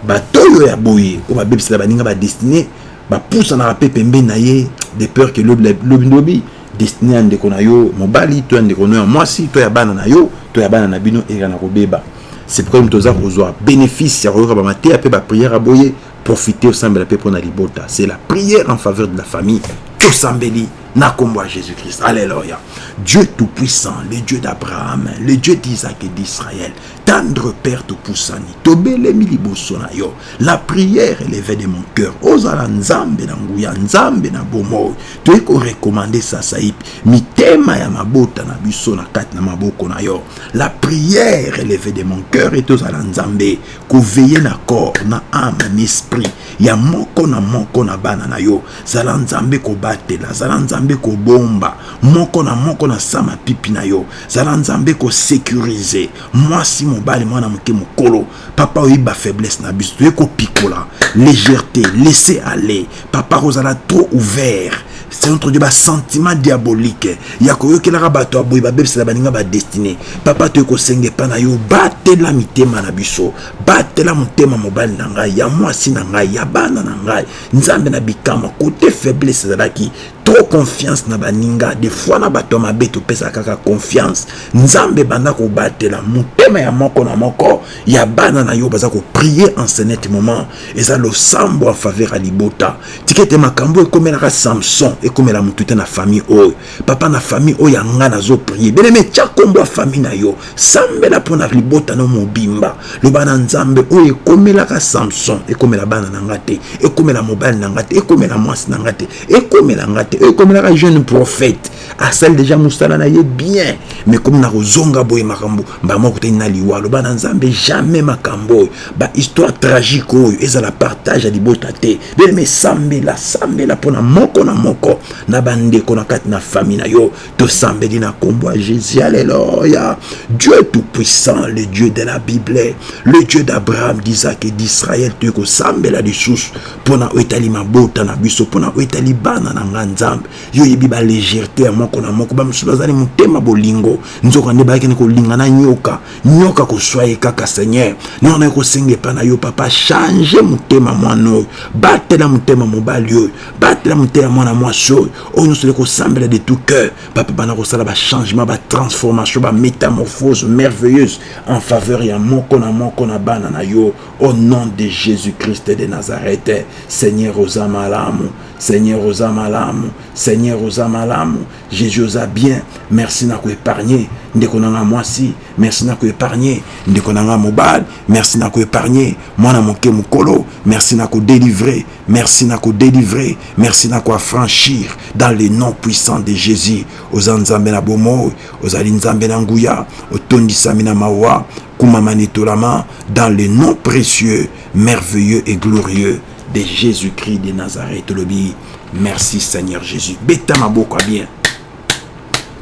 bato oyo ya boye oyo babebisela baninga badestine bapusanaka mpe pembeni na ye de peur ke lobindobi destine ya ndeko na yo mobali to ya ndeko no ya mwasi to ya bana na yo to ya bana na bino eyekana kobeba c'est pourquoi moto oza kozwa bénéfice ya koyoka bamateya mpe baprière ya boye Profite osambela pe pona libota c'est la prière en faveur de la famille tosambeli na kombo ya Jesus Christ alleluia Dieu tout puissant le Dieu d'Abraham le Dieu d'Isaac et d'Israël tendre père topusani tobelemi liboso na yo la prière eleve de mon cœur ozala nzambe na nguya nzambe na bomoi toyei korekomande sasaipi mitema ya mabota na biso na kati na maboko na yo la prière eleve de mon cœur ete ozala nzambe Ko veiller na corps, na ame, n'esprit ya moko na moko na bana na yo. Zala Nzambe kobatela, zala Nzambe kobomba moko na moko na sa mapipi na yo. Zala Nzambe ko securiser mwasi, mobali, mwana moke, mokolo. Papa oyebi ba faiblesse na biso, toye kopikola, legèrete, laisser aller, papa kozala trop ouvert c'est notre dieu basentiment diabolique ya koyokelaka bato ya boye babebisela baninga badestine papa toye kosenga epa na yo batela mitema na biso batela motema mobali na ngai ya mwasi na ngai ya bana na ngai nzambe na bikama kote faiblesse ezalaki trop confiance na baninga de fois na bato ya mabe topesa kaka confiance nzambe banda kobatela motema ya moko na moko ya bana na yo baza koprie en ce net moment Eza losambo en faveur ya libota. Tika ete makambo oyo ekomelaka Samson ekomela mutu te na famille oyo. Papa na famille oyo ya nga nazo prier. Bien aime tia kombo ya famille na yo. Sambela pona libota na yo mobimba. Loba na Nzambe oyo ekomelaka Samson ekomela bana na nga te. Ekomela mobali na nga te. Ekomela mwasi na nga te. Ekomela nga te. Oyo ekomelaka jeune prophete. asali deja mosala na ye bien mais comme nakozonga boye makambo mbala moko kutani na liwa aloba na nzambe jamais makambo oyo bahistoire tragique oyo ezala partage ya libota te beleme sambela sambela mpona moko na moko na bandeko na kati na famille na yo tosambeli na nkombo ya jésus aleloya dieu tout puissant le dieu de la bible le dieu d'abraham d'isaac et d'israël toye kosambela lisusu mpona oyo etali mabota na biso mpona oyo etali bana na nga nzambe Yo oyebi ba legèretes ya moko na moko, ba misusu baza ne motema bolingo, nzoka nde bayaki ne kolinga na nyoka, nyoka koswa ye kaka Seigneur, nde wana naye kosenga epa na yo papa changer motema mwana oyo, batela motema mobali oyo, batela moteya mwana mwasi oyo, oyo nionso tozali kosambela de tout cœur papa banda kosala ba changement, ba transformation, ba metamorphose merveilleuse en faveur ya moko na moko na bana na yo au nom de Jesus Christ de Nazareth Seigneur oza malamu. Seigneur oza malamu Seigneur oza malamu Jesus oza bien merci na ko epargne ndeko na nga mwasi merci na ko epargne ndeko na nga mobali merci na ko epargne mwana moke mokolo merci na ko delivrer merci na ko delivrer merci na ko affranchir dans le nom puissant de Jesus oza nzambe na bomoi ozali nzambe na nguya otondisami na mawa kumama netolama dans le nom précieux merveilleux et glorieux de Jesus Christ de Nazareth tolobi merci Seigneur Jesus beta maboko ya bien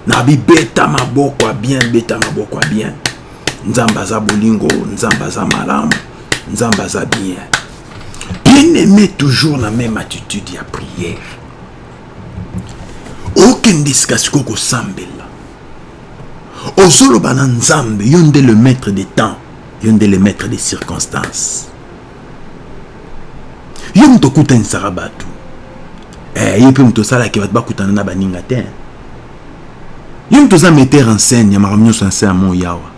nabi beta maboko ya bien beta maboko ya bien nzambe aza bolingo nzambe aza malamu nzambe aza bien bien aimé toujours na même attitude ya prière okende sika sikoyo kosambela ozoloba na nzambe yo nde le maître de temps yo nde le maître de circonstance Yo moto okutanisaka bato eh, ye mpe moto osalaki bato bakutana na baninga te eh. Yo moto oza metteur en scène ya makambo nyonso na nse ya moi yawa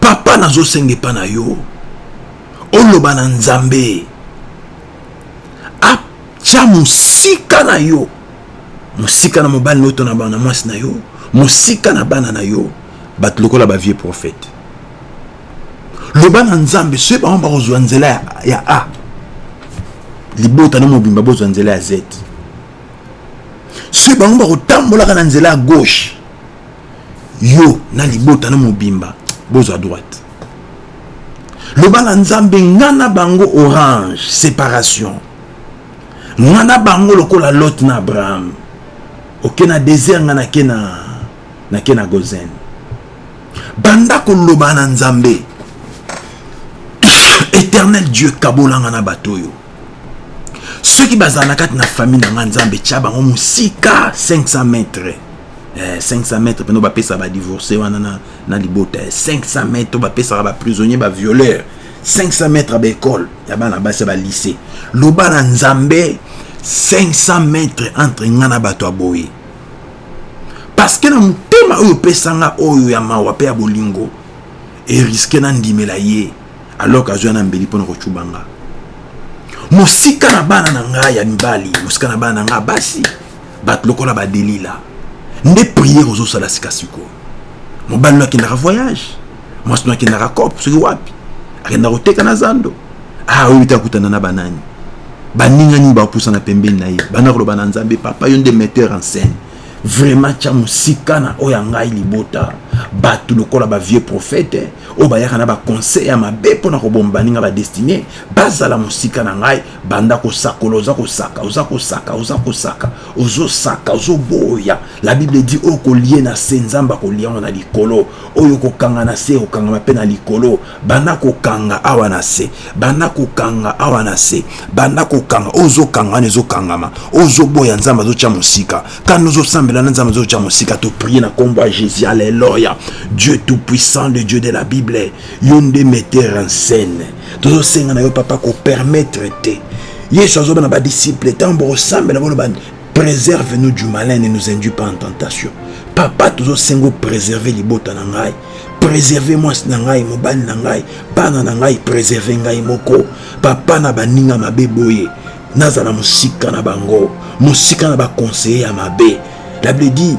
papa, nazosenga epa na yo oloba na Nzambe atya mosika na yo mosika na mobali na yo to na bana mwasi na yo mosika na bana na yo bato lokola ba vieux prophète loba na nzambe soki bango bakozwa nzela ya, ya a libota no mobimba bozwa nzela ya z soki bango bakotambolaka na nzela ya gauche yo na libota no mobimba bozwa droite loba na nzambe nga na bango orange séparation nga na bango lokola lot na abraham oke na désert nga nake na na ke na gozen banda koloba na nzambe éternel dieu kabolanga na bato oyo soki bazala na kati na famille na nga nzambe tya bango mosika 500 mètre eh, 500 mètre mpena bapesa badivorce wana na, na libota 500 mètre bapesaka baprisonnier bavioleur 500 mètre ya baekole ya bana basi ya balycée loba na nzambe 500 mètre entre nga na bato ya boye parceke na motema oyo opesanga oyo ya mawa mpe ya bolingo eriske nandimela ye alors que azwa na mbeli mpo na kocuba nga mosika na bana na ngai ya mibali mosika na bana na ngai basi bato lokola badelila nde priere ozosala sikasikoyo mobali oyo akendaka voyage mwasi no akendaka cop soki wapi akenda koteka na zando ah oyebi te akutana na banani baninga nini bapusana pembeni na ye banda koloba na nzambe papa yo nde metteur en scène vraiment tya mosika na oyo ya ngai libota bato lokola bavieux prophète oyo bayaka na baconseil ya mabe mpo na koboma baninga badestine bazala mosika na ngai banda kosakola oza kosaka oza kosaka oza kosaka ozosaka ozoboya La bible dit oyo kolie na se nzambe akolia yango na likolo oyo kokanga na se ekokangama mpe na likolo banda kokanga awa na se banda kokanga awa na se banda kokanga oyo ozokanga wana ezokangama oyo ozoboya nzambe azotya mosika kani ozosambela na nzambe azotya mosika to prie na nkombo ya jesus aleloya dieu tout puissant le dieu de la bible yo nde metteur en scène tozosenga na yo papa kopermettre te yesu azoba na badisiple ntango bokosambela boloba Preserve nous du malin ne nous induit pas en tentation. Papa tozo sengo préserver libota na ngai. Préserver mwasi na ngai, mobali na ngai, bana na ngai, préserver ngai moko. Papa na baninga mabe boye. Nazala musika na bango, musika na ba conseiller ya mabe. La Bible dit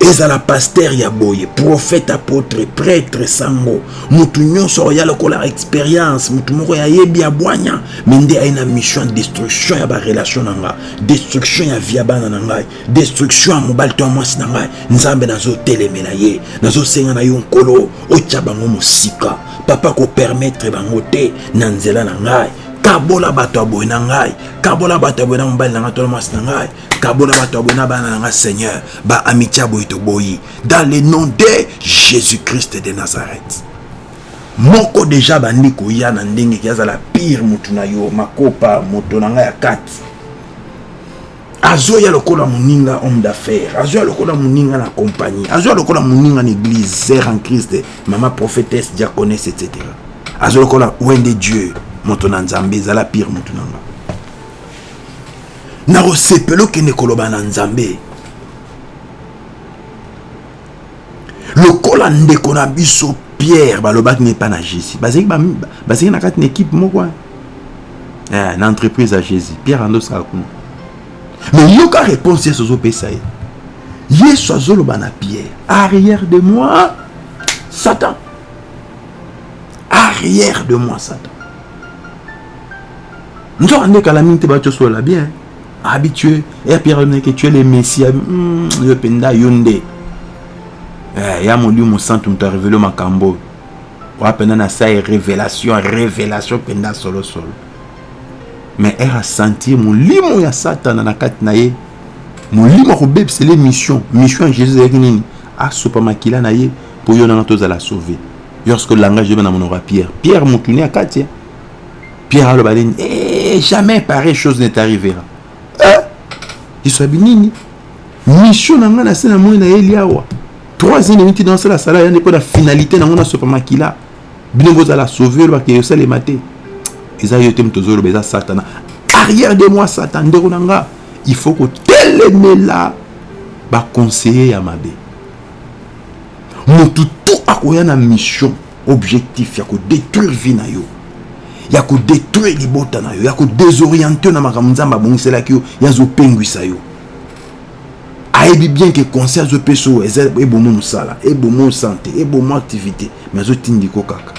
ezala pasteur ya boye prophète apotre prêtre sango mutu nyonso oya lokola experience mutu moko ya yebi ya bwanya me nde aye na mission ya destruction ya barelation na ngai destruction ya via bana na ngai destruction ya mobali to ya mwasi na ngai nzambe nazotelemela ye nazosenga na yo nkolo otya bango mosika papa kopermetre bango te na nzela na ngai kabola bato ya boye na ngai kabola bato ya boye na mobali na ngai to na mwasi na ngai kabola bato ya boye na bana na nga seigneur ba amitia boye toboyi dans le nom de jésus christ de nazareth moko deja bandi koya na ndenge ki azala pire motu na yo makopa moto na ngai ya kati azoya lokola moninga homme d'affaires azoya lokola moninga na compagnie azoya lokola moninga na église sere en christ mama prophétesse diaconesse etc azoya lokola wende dieu moto na nzambe ezala pire motu na ngai nakosepela okende koloba na nzambe lokola ndeko na biso pierre balobaki na epai na jésus bazalaki na kati na ekipe moko eh, na entreprise ya jésus pierre andosaka kuna me yoka réponse yesu ozopesa ye yesu azoloba na pierre arrière de moi satan arrière de moi satan Nzoka nde kala mingi te ba tio solo la bien habitué et à Pierre Neke tu es le messie hmm, yo penda yo nde eh ya moliu mosantu moto a révélé makambo wa penda na sa révélation révélation penda solo solo mais elle a senti molimo ya satana na kati na ye molimo akobebisa ye mission mission ya jésus ezalaki nini asopa makila na ye mpo yo nanga tozala sauve lorsque langage ebe na monoko ya pierre pierre motuni ya kati Pierre aloba nini? Eh, jamais pareille chose n'est arrivé là. Eh, liso binini? Mission na nga na se na moi na yeli awa. 3 ans et demi dans la sala ya ndeko na finalité na ngona sopa makila. Bino boza la sauver ba ke yosale mate. Eza yote mtozolo beza satana. Arrière de moi satan ndeko na nga. Il faut ko telemela ba conseiller ya mabe. Mutu tout akoya na mission. objectif ya ko detruire vie na yo ya ko detruire libota na yo ya ko desorienter na makambo nzambe abongiselaki yo ye azopengwisa yo ayebi bien ke conseil azopesa oyo eza ebomo mosala ebomo sante ebomo activité mais azotindiko kaka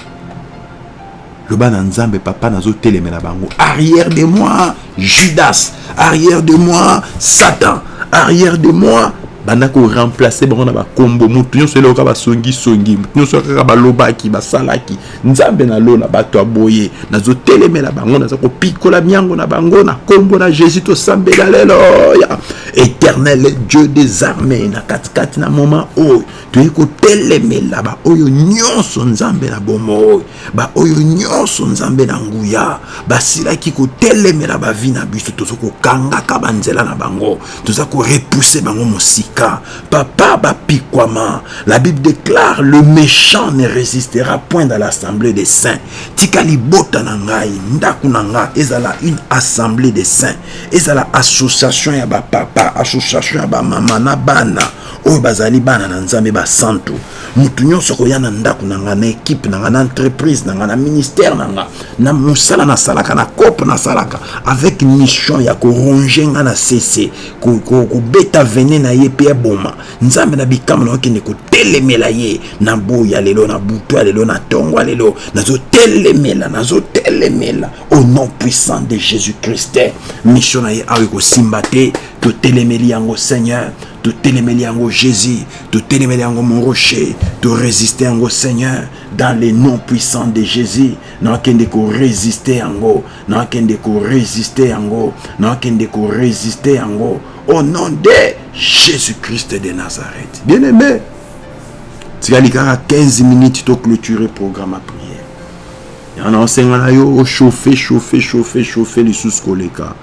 loba na nzambe papa nazotelemela bango arrière de moi judas arrière de moi satan arrière de moi banda koremplace bango na bakombo motu nyonso eloko kaka basongisongi motu nyonso kaka balobaki basalaki nzambe na lola bato ya boye nazotelemela bango naza kopikola miango na bango na nkombo na jésus tosambeli aleloya éternel dieu des armées na katikati na moma oyo toyei kotelemela baoyo nyonso nzambe na bomoi baoyo nyonso Nzambe na nguya basilaki kotelemela bavi na biso, tozo kokangaka banzela na bango, toza ko repousser bango mosika. Papa bapikwama, la Bible declare le mechant ne resistera point dans l'assemblee des saints. Tika libota na ngai, ndako na nga ezala une assemblee des saints, ezala association ya ba papa, association ya ba mama na bana oyo bazali bana na Nzambe basantu. Mutu nionso akoya na ndaku na nga, na equipe na nga, na entreprise na nga, na ministère na nga, na musala na salaka, na coop na salaka avec mission ya ko ronger nga na se se, ko beta venin na ye pe aboma. Nzambe na bikamwa nako kende ko telemela ye na boyi ya lelo, na butu ya lelo, na tongo ya lelo. Nazo telemela, nazo telemela au nom puissant de Jesus Christ. Mission na ye awa eko simba te, to telemeli yango Seigneur. totelemeli yango jesus totelemeli yango mon rocher toresiste yango seigneur dans le nom puissant de jésus nakende koresiste yango nakende koresiste yango nakende koresiste yango au nom de jésus christ de nazareth bien aimé tikali kaka 15 minutes toclôture programme ya prière yana osenga na yo ochauffe chauffe chauffe chauffe lisusu koleka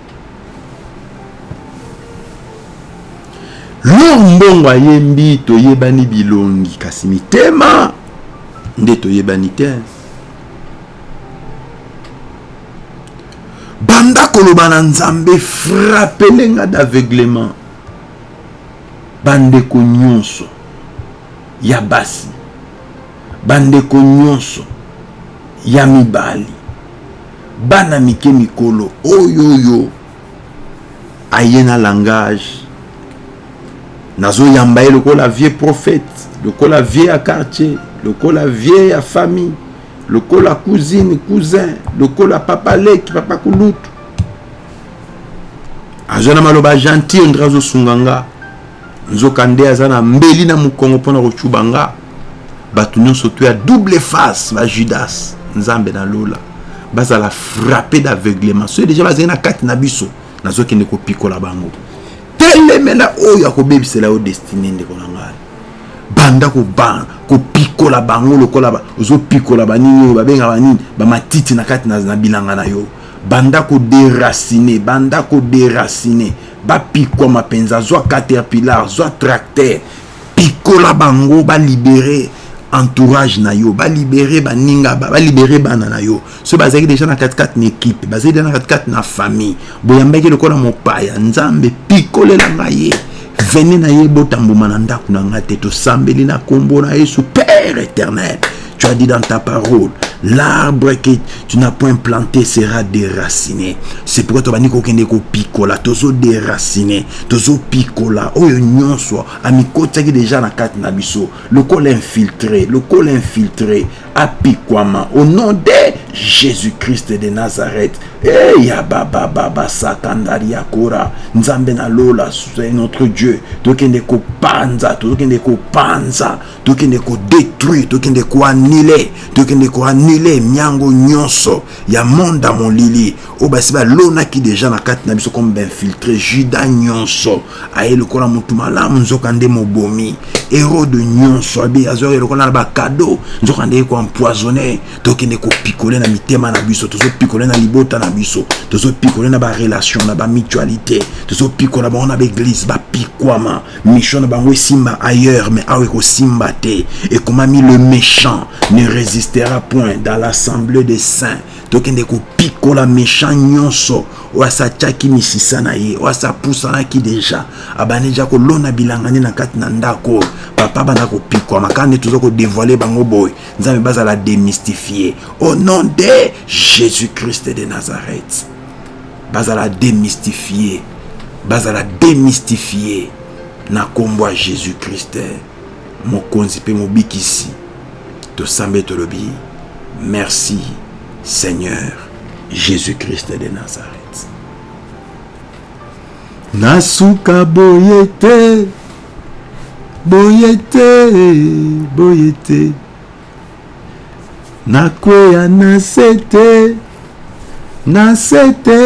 Lor mbongo ayembi toyebani bilongi kasi mitema nde toyebani te banda koloba na nzambe frappele nga d'aveuglement bandeko nyonso ya basi bandeko nyonso ya mibali Bana mike mikolo oyoyo aye na langage nazo yamba ye lokola vieux prophète lokola vieux ya quartier lokola vieux ya famille lokola cousine cousin lokola papa leki papa kulutu azo na maloba gentil ondre azo sunga nga Nzoka nde aza na mbeli na mukongo pona ko tshuba nga. Batu nionso to ya double face ba judas nzambe na lola bazala frappe d'aveuglement soki deja bazali na kati na biso nazo kende ko pikola bango. Telemela oyo ako bebisela yo destine ndeko na ngai. Banda ko ba ko pikola bango lokola ba ozo pikola ba nini oyo ba benga ba nini ba matiti na kati na bilanga na yo. Banda ko deraciner banda ko deraciner. Bapikwama penza, zwa caterpillar, zwa tracteur, pikola bango ba libere entourage na yo, ba libere baninga, ba libere bana na yo. Soki bazalaki deja na kati kati na equipe, bazali deja na kati kati na famille, boyambaki lokola mopaya, Nzambe pikolela ngai ye. Venez na ye bota mbuma na ndako na ngai te, tosambeli na kombo na Yesu, Père eternel. Tu as dit dans ta parole, l'arbre que tu n'as point planté sera déraciné. C'est pourquoi tobandi kokende kopikola, tozo déraciner, tozo pikola oyo nyonso amikotisaki déjà na kati na biso, lokola infiltré, lokola infiltré, apikwama au nom de Jésus-Christ de Nazareth. Hey, ya baba baba sakandari ya kora, Nzambe na lola, c'est notre Dieu. Tokende kopanza, tokende kopanza Tokende ko detruire, tokende ko annuler, tokende ko annuler miango nyonso ya monde ya molili oyo basi balonaki deja na kati na biso comme b'infiltre. Judas nyonso aye lokola mutu malamu nzoka nde mobomi. Herode nyonso abi azoya lokola na ba cadeaux nzoka nde ye ko empoisonner. Tokende ko picoler na mitema na biso, tozo picoler na libota na biso, tozo picoler na ba relations, na ba mutualites, tozo picola bango na b'eglises, ba pikwama. Mission na bango esimba ailleurs mais awa ekosimba te ekomami le mechant ne resistera point dans l'assemble de saint tokende kopikola mechant nyonso oyo asatiaki misisa na ye oyo asapusanaki deja abandi deja kolona bilanga nde na kati na ndako oyo papa banda kopikwama kaka nde toza kodevoile bango boye nzambe bazala demystifie au nom de jésus christ de nazareth Bazala demystifier, bazala demystifier na kombo ya Jesus Christ, mokonzi pe mobikisi. Tosambeli tolobi merci Seigneur Jesus Christ de Nazareth. nasuka boye te boye te boye te Na kweya na se te, na se te,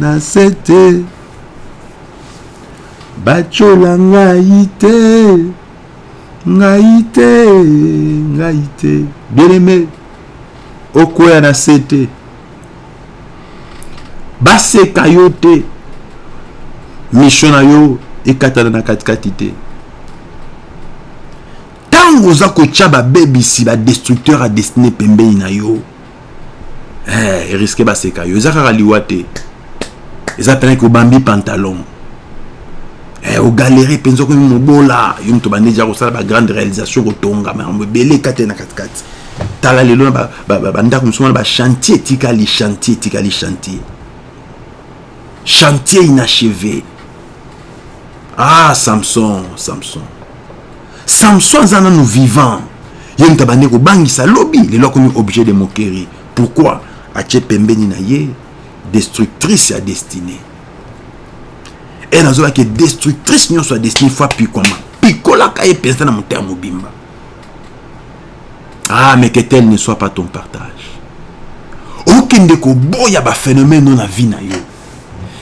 na se te. Batyola ngai te, ngai te, ngai te. Bien aimé, okweya na se te. baseka yo te mission na yo ekatana na katikati te Tango oza kotia ba bebisi ba destructeur a destine pembeni na yo eh, eriske baseka yo eza kaka liwa te eza pena ke obambi pantalon eh, ogalere mpenza okomi mobola yo moto bande ja kosala bagrande réalisation kotonga makambo ebele kati na katikati tala lelo na bandako mosusu wana bachantier etikali chantier etikali chantier chantier inachevé ah samson samson Samson aza nanu vivant ye mutu abandi kobangisa lobi lelo akomi objet de moquerie pourquoi atie pembeni na ye destructrice ya destine et nazoloba ke destructrice nyonso ya destine faut apikwama pikolaka ye mpenza na motema mobimba ah mais que tel ne soit pas ton partage okende koboya baphénomène oyo na vie na yo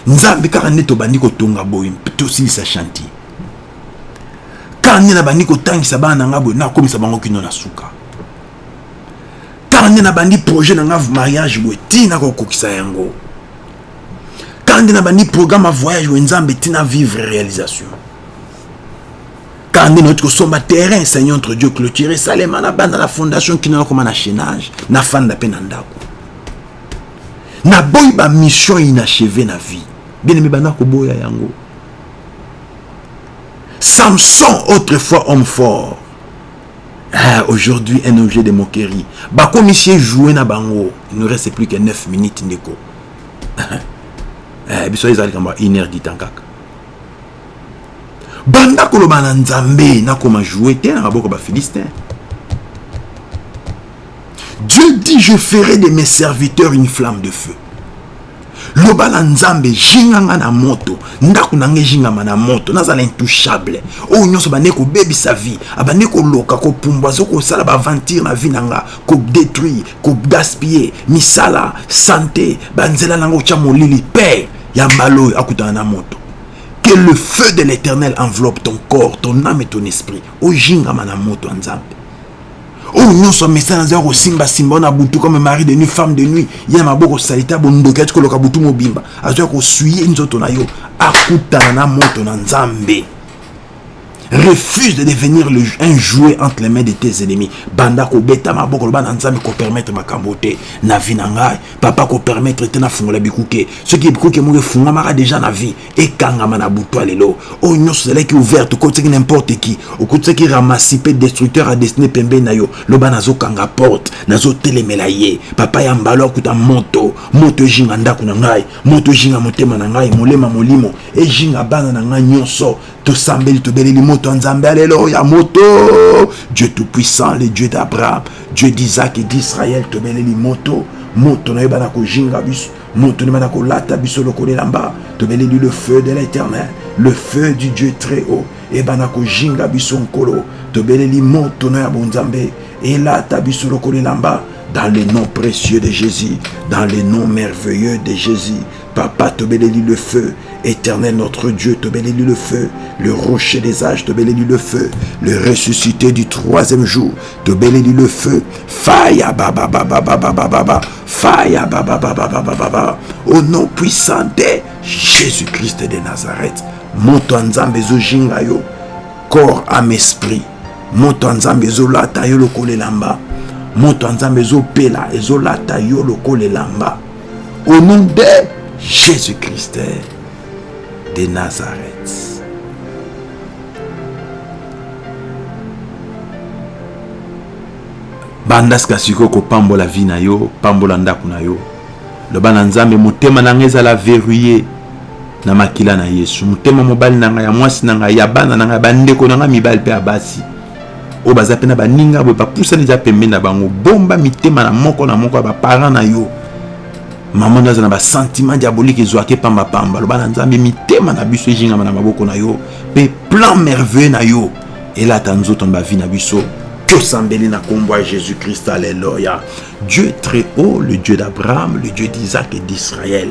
nzambe kaka nde tobandi kotonga boye tosilisa chantier kaka nde nabandi kotangisa bana na ngai boye nakomisa bango kino na suka kaka nde nabandi projet na ngai mariage boye tii nakokokisa yango kaka nde nabandi programme ya voyage boye nzambe tina vivre réalisation kaka nde nauti kosomba terrain seigneur entre dieu clôture esalema na banda na fondation kino nakoma na chenage nafanda mpe na ndako naboyi bamission inacheve na vie bien aimé banda koboya yango Samson autrefois homme fort ah, aujourd'hui un objet de moquerie bakomi sie joue na bango il ne reste plus que 9 minutes ndeko eh, biso ezali kamba une heure du temps kaka banda koloba na nzambe nakoma joue te na maboko bafilistin dieu dit je ferai de mes serviteurs une flamme de feu loba na nzambe jinga nga na moto ndako na nga ejingama na moto nazala intouchable oyo nyonso bande kobebisa vie abande koloka kopumbwa zo kosala baaventure na vie na nga kodétruire kogaspille misala sante banzela na nga otya molili père ya mbala oyo akutana na moto que le feu de l'éternel enveloppe ton corps ton âme et ton esprit ojingama na moto ya nzambe Oyo nionso amesana aza ko simba simba na butu comme mari de nuit femme de nuit ya maboko salite ya bondoki ati koloka butu mobimba aza ko suye nzoto na yo akutana na moto na nzambe refuse de devenir le, un jouet entre les mains de tes ennemis banda kobeta maboko loba na nzambe kopermettre makambo te na vie na ngai papa kopermettre te nafungola bikuke soki bikuke moko efungwamaka deja na vie ekangama na butu ya lelo oyo nyonso ezalaki ouverte okotisaki n'importe qui okotisaki ramasi mpe destructeur ya destine pembeni na yo loba nazokanga porte nazotelemela ye papa ya mbalo akuta moto moto ejinga ndako na ngai moto ejinga motema na ngai molema molimo ejinga bana na ngai nyonso tosambeli tobeleli moto ya nzambe ya lelo ya moto dieu tout puissant le dieu d'abraham dieu d'isaac et d'israël tobeleli moto moto na yo bana kojinga biso Mutu ndima na kolata biso lokola elamba, tobeleli le feu de l'Eternel, le feu du Dieu très haut ebanda kojinga biso Nkolo, tobeleli moto no ya bonzambe elata biso lokola elamba dans le nom precieux de Jesus, dans le nom merveilleux de Jesus, Papa tobeleli le feu, Eternel notre Dieu tobeleli le feu, le rocher des âges tobeleli le feu, le ressuscité du troisième jour tobeleli le feu, fire ba ba ba ba ba ba ba ba ba Fire babababababa au nom puissant de Jésus-Christ de Nazareth. Moto ya Nzambe ezojinga yo corps ame esprit. Moto ya Nzambe ezolata yo lokola elamba. Moto ya Nzambe ezopela ezolata yo lokola elamba. Au nom de Jésus-Christ de Nazareth. Banda sika sikoyo kopambola vie na yo, pambola ndaku na yo. Loba na Nzambe, motema na nga ezala verrouille na makila na Yesu. Motema mobali na nga, ya mwasi na nga, ya bana na nga, ya ba ndeko na nga mibali pe ya basi. Oyo baza pe na ba ninga boye ba pusani deja pembeni na bango. Bomba mitema na moko na moko ya ba parents na yo. Maman na yo aza na ba sentiments diaboliques ezua ke pamba pamba. Loba na Nzambe, mitema na biso ejingama na maboko na yo pe plan merveilleux na yo. Elata nzoto na ba vie na biso. Tosambeli na kombo ya Jesus Christ alleluia. Dieu très haut, le Dieu d'Abraham, le Dieu d'Isaac et d'Israël.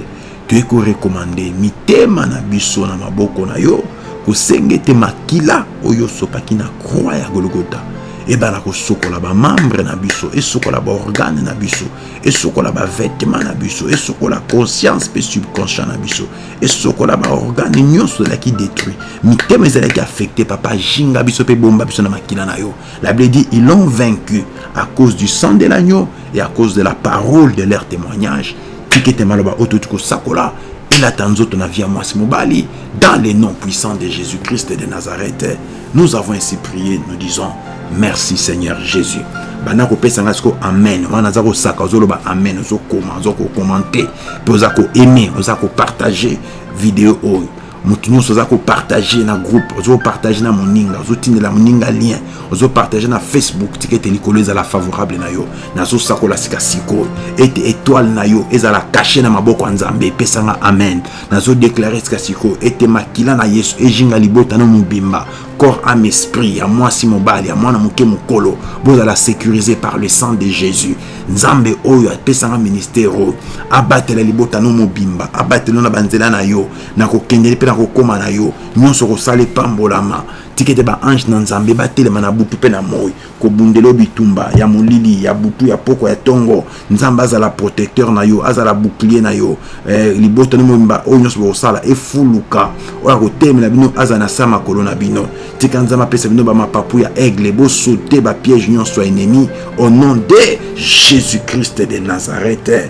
Toye ko recommander mitema na biso na maboko na yo kosenge te makila oyo osopaki na croix ya Golgotha ebala kosokola ba membre na biso esokola ba organe na biso esokola ba vêtement na biso esokola conscience pe subconscient na biso esokola ba organe nyonso ezalaki détruit mitema ezalaki affecté papa jinga biso mpe bomba biso na makila na yo la bible dit ils l'ont vaincu à cause du sang de l'agneau et à cause de la parole de leur témoignage tika ete maloba oyo touti kosakola elata nzoto na vie ya mwasi mobali dans le nom puissant de jésus christ de nazareth Nous avons ainsi prié, nous disons merci Seigneur Jésus. banda kopesa ngai siko amen wana aza kosaka ozoloba amen ozokoma oza kokomante mpe oza koaime oza kopartage video oyo moto nyonso oza kopartage na groupe ozopartage na moninga ozotindela moninga lien ozopartage na facebook tika ete likolo ezala favorable na yo nazosakola sika sikoyo ete etoile na yo ezala kashe na maboko ya nzambe epesanga amen Nazo declare sika sikoyo ete makila na Yesu ejinga libota no mobimba, corps, ame, esprit, ya mwasi, mobali, ya mwana moke, mokolo. Bozala securise par le sang de Jesus. Nzambe oyo apesa nga ministère oyo abatela libota no mobimba, abatela yo na ba nzela na yo, na kokendeli mpe na kokoma na yo, nyonso okosala epambolama. Tika ete ba ange na Nzambe batelema na butu mpe na moyi. Kobundela yo bitumba ya molili, ya butu, ya pokwa, ya tongo. Nzambe azala protecteur na yo, azala bouclier na yo eh, libota no mobimba oyo nionso bokosala efuluka, oyo akotelemela bino azala na se ya makolo na bino. Tika Nzambe apesa bino ba mapapu ya aigle, bo sauter ba pièges nionso ya ennemis au nom de Jesus-Christ de Nazareth.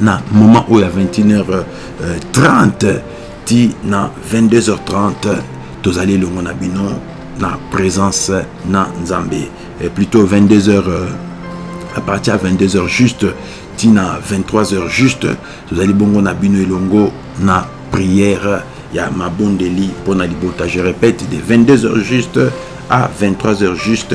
na moment oyo ya 21h30 ti na 22h30 tozali elongo na bino na présence na nzambe eh, plutôt 22h euh, à partir ya 22h juste ti na 23h juste tozali bongo na bino elongo na prière ya mabondeli mpo na libota je répète de 22h juste à 23h juste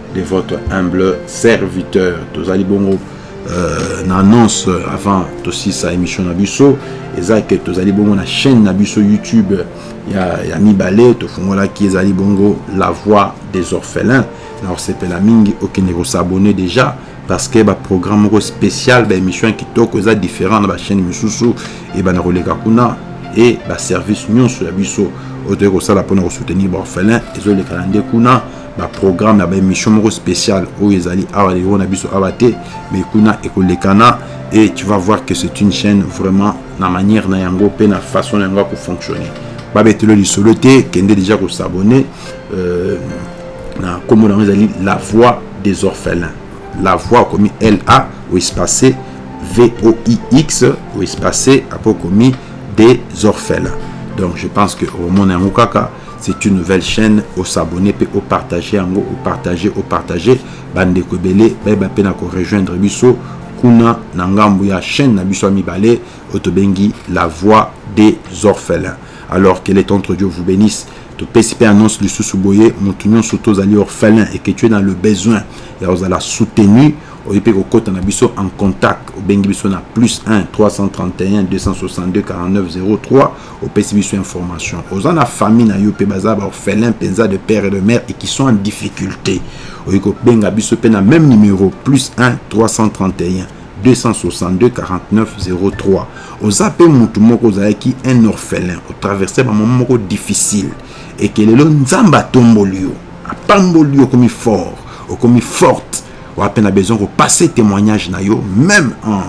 de votre humble serviteur tozali bongo euh, na annonce avant tosisa émission na biso eza ke tozali bongo na chaîne na biso youtube ya, ya mibale tofungolaki ezali bongo la voix des orphelins na kosepela mingi okende kosabone déjà parce que baprogramme moko spécial baémission ya kitoko eza différent na bachaîne misusu ebanda koleka kuna e baservice nyonso ya biso oyo toyei kosala mpona kosoutenir baorphelin ezolekana nde kuna ba programme ya ba emission moko special oyo ezali awa niveau na biso awa te mais kuna ekolekana et tu vas voir que c'est une chaîne vraiment na manière na yango pe na façon na yango ya ko fonctionner babetelo lisolo te kende déjà ko s'abonner euh, na kombo na yango ezali la voix des orphelins la voix okomi la o espace voix o espace apo okomi des orphelins donc je pense que omona yango kaka c'est une nouvelle chaîne o s'abonner pe o partager yango o partager o partager bande ko ebele bayeba pe na ko rejoindre biso kuna na ngambu ya chaîne na biso ya mibale oyo tobengi la voix des orphelins alors que le tontre Dieu vous bénisse topesi pe annonce lisusu boye mutu nyonso tozali orphelin et que tu es dans le besoin ya kozala soutenu oye pe kokota na biso en contact obengi biso na plus 1 331 262 49 03 Opesi biso information. Oza na famille na yo pe baza ba orphelins penza de père et de mère et qui sont en difficulté. Oye ko benga biso pe na même numero plus 1 331 262 49 03. Oza pe mutu moko ozalaki un orphelin, o traverser ba moment moko difficile et que lelo Nzambe atomboli yo, apamboli yo okomi fort, okomi forte. Wapi na besoin ko passer temoignage na yo meme en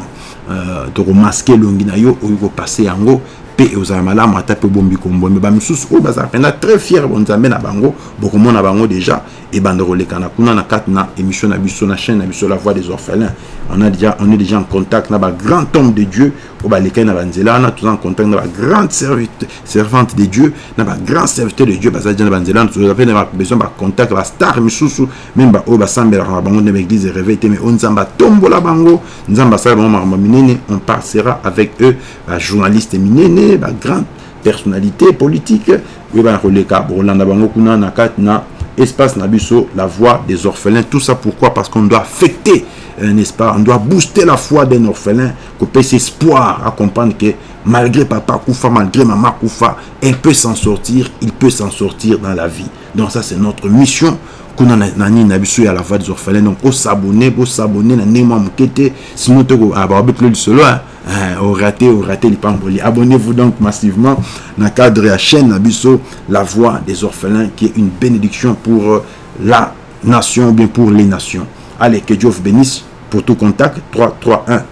euh, toko masquer elongi na yo oyo ko passer yango pe ekozala malamu ata pe bombi kombo mais ba misusu oyo bazala penza très fier bo nzambe na bango bokomona bango déjà ebanda kolekana kuna na kati na émission na biso na chaîne na biso la voix des orphelins on a déjà on est déjà en contact na ba grand homme de Dieu oyo balekani na banzela wana toza en contact na ba grande servite servante de Dieu na ba grand serviteur de Dieu baza déjà na banzela wana toza pe na besoin ba contact ba star misusu Meme ba oyo basambelaka na bango nde ba eglise reveil te mais oyo nzambe atombola bango nzambe asala bango makambo ya minene on parcera avec eux ba journaliste minene ba grand personnalite politique boyeba na koleka bokolanda bango kuna na kati na espace na biso la voix des orphelins tout ça pourquoi parce qu'on doit affecter euh, n'est-ce pas on doit booster la foi d'un orphelin kopesa espoir à comprendre que malgré papa kufa malgré mama kufa elle peut s'en sortir il peut s'en sortir dans la vie Donc ça c'est notre mission kuna na, na nini na biso ya la voix des orphelins donc o s'abonner bo s'abonner na ndenge mwa moke te sinon te ko ah, babetelo lisolo hein eh, au raté au raté lipamboli abonnez-vous donc massivement na cadre ya chaîne na biso la voix des orphelins qui est une bénédiction pour euh, la nation ou bien pour les nations allez que Dieu vous bénisse pour tout contact 331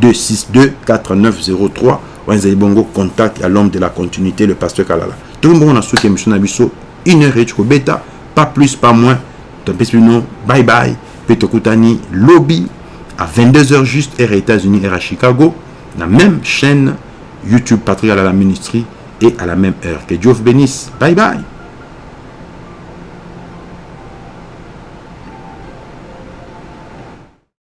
262 4903 wanzali bongo contact à l'homme de la continuité le pasteur Kalala Tokomi bongo na suki ya emission na biso une heure eti kobeta pas plus pas moins topesi bino bye bye pe tokutani lobi à 22 heures juste heure ya Etats-Unis heure ya Chicago na même chaîne YouTube Patrick Alala Ministry et à la même heure que Dieu vous bénisse bye bye